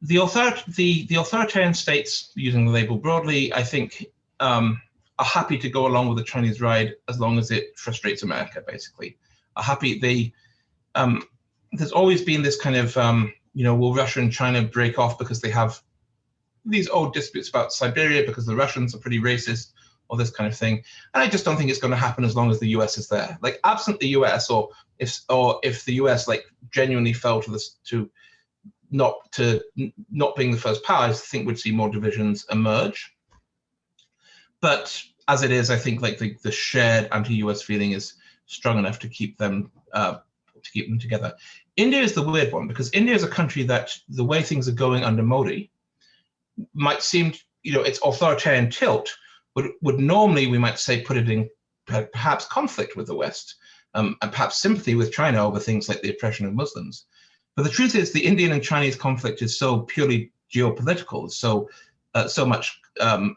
the, author the the authoritarian states, using the label broadly, I think um, are happy to go along with the Chinese ride as long as it frustrates America, basically. Are happy they, um, there's always been this kind of, um, you know, will Russia and China break off because they have these old disputes about Siberia because the Russians are pretty racist or this kind of thing. And I just don't think it's going to happen as long as the US is there. Like absent the US or if or if the US like genuinely fell to this to not to not being the first power, I think we'd see more divisions emerge. But as it is, I think like the, the shared anti-US feeling is strong enough to keep them uh, to keep them together. India is the weird one because India is a country that the way things are going under Modi might seem, you know, its authoritarian tilt would would normally we might say put it in perhaps conflict with the West um, and perhaps sympathy with China over things like the oppression of Muslims. But the truth is, the Indian and Chinese conflict is so purely geopolitical, so uh, so much um,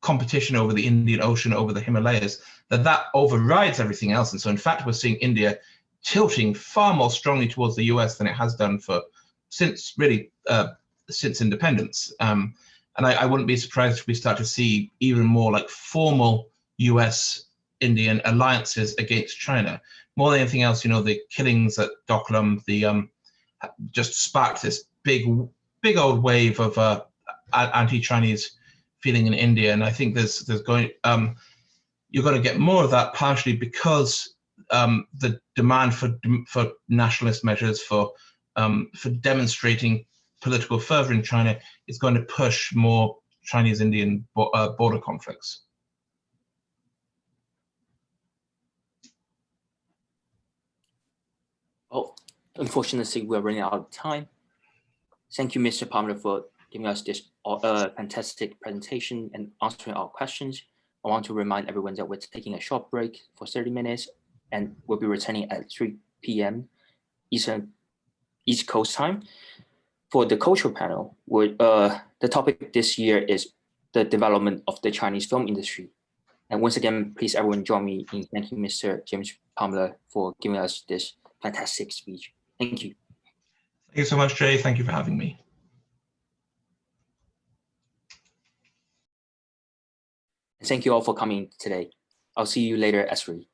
competition over the Indian Ocean, over the Himalayas, that that overrides everything else. And so, in fact, we're seeing India tilting far more strongly towards the US than it has done for since really uh, since independence. Um, and I, I, wouldn't be surprised if we start to see even more like formal US Indian alliances against China. More than anything else, you know, the killings at Doklam, the um, just sparked this big, big old wave of uh, anti-Chinese feeling in India, and I think there's there's going um, you're going to get more of that partially because um, the demand for for nationalist measures for um, for demonstrating political fervor in China is going to push more Chinese-Indian bo uh, border conflicts. Oh, unfortunately, we're running out of time. Thank you, Mr. Palmer, for giving us this uh, fantastic presentation and answering our questions. I want to remind everyone that we're taking a short break for 30 minutes and we'll be returning at 3 p.m. Eastern East Coast time. For the cultural panel, uh, the topic this year is the development of the Chinese film industry. And once again, please everyone join me in thanking Mr. James Palmer for giving us this fantastic speech. Thank you. Thank you so much, Jay. Thank you for having me. Thank you all for coming today. I'll see you later at 3.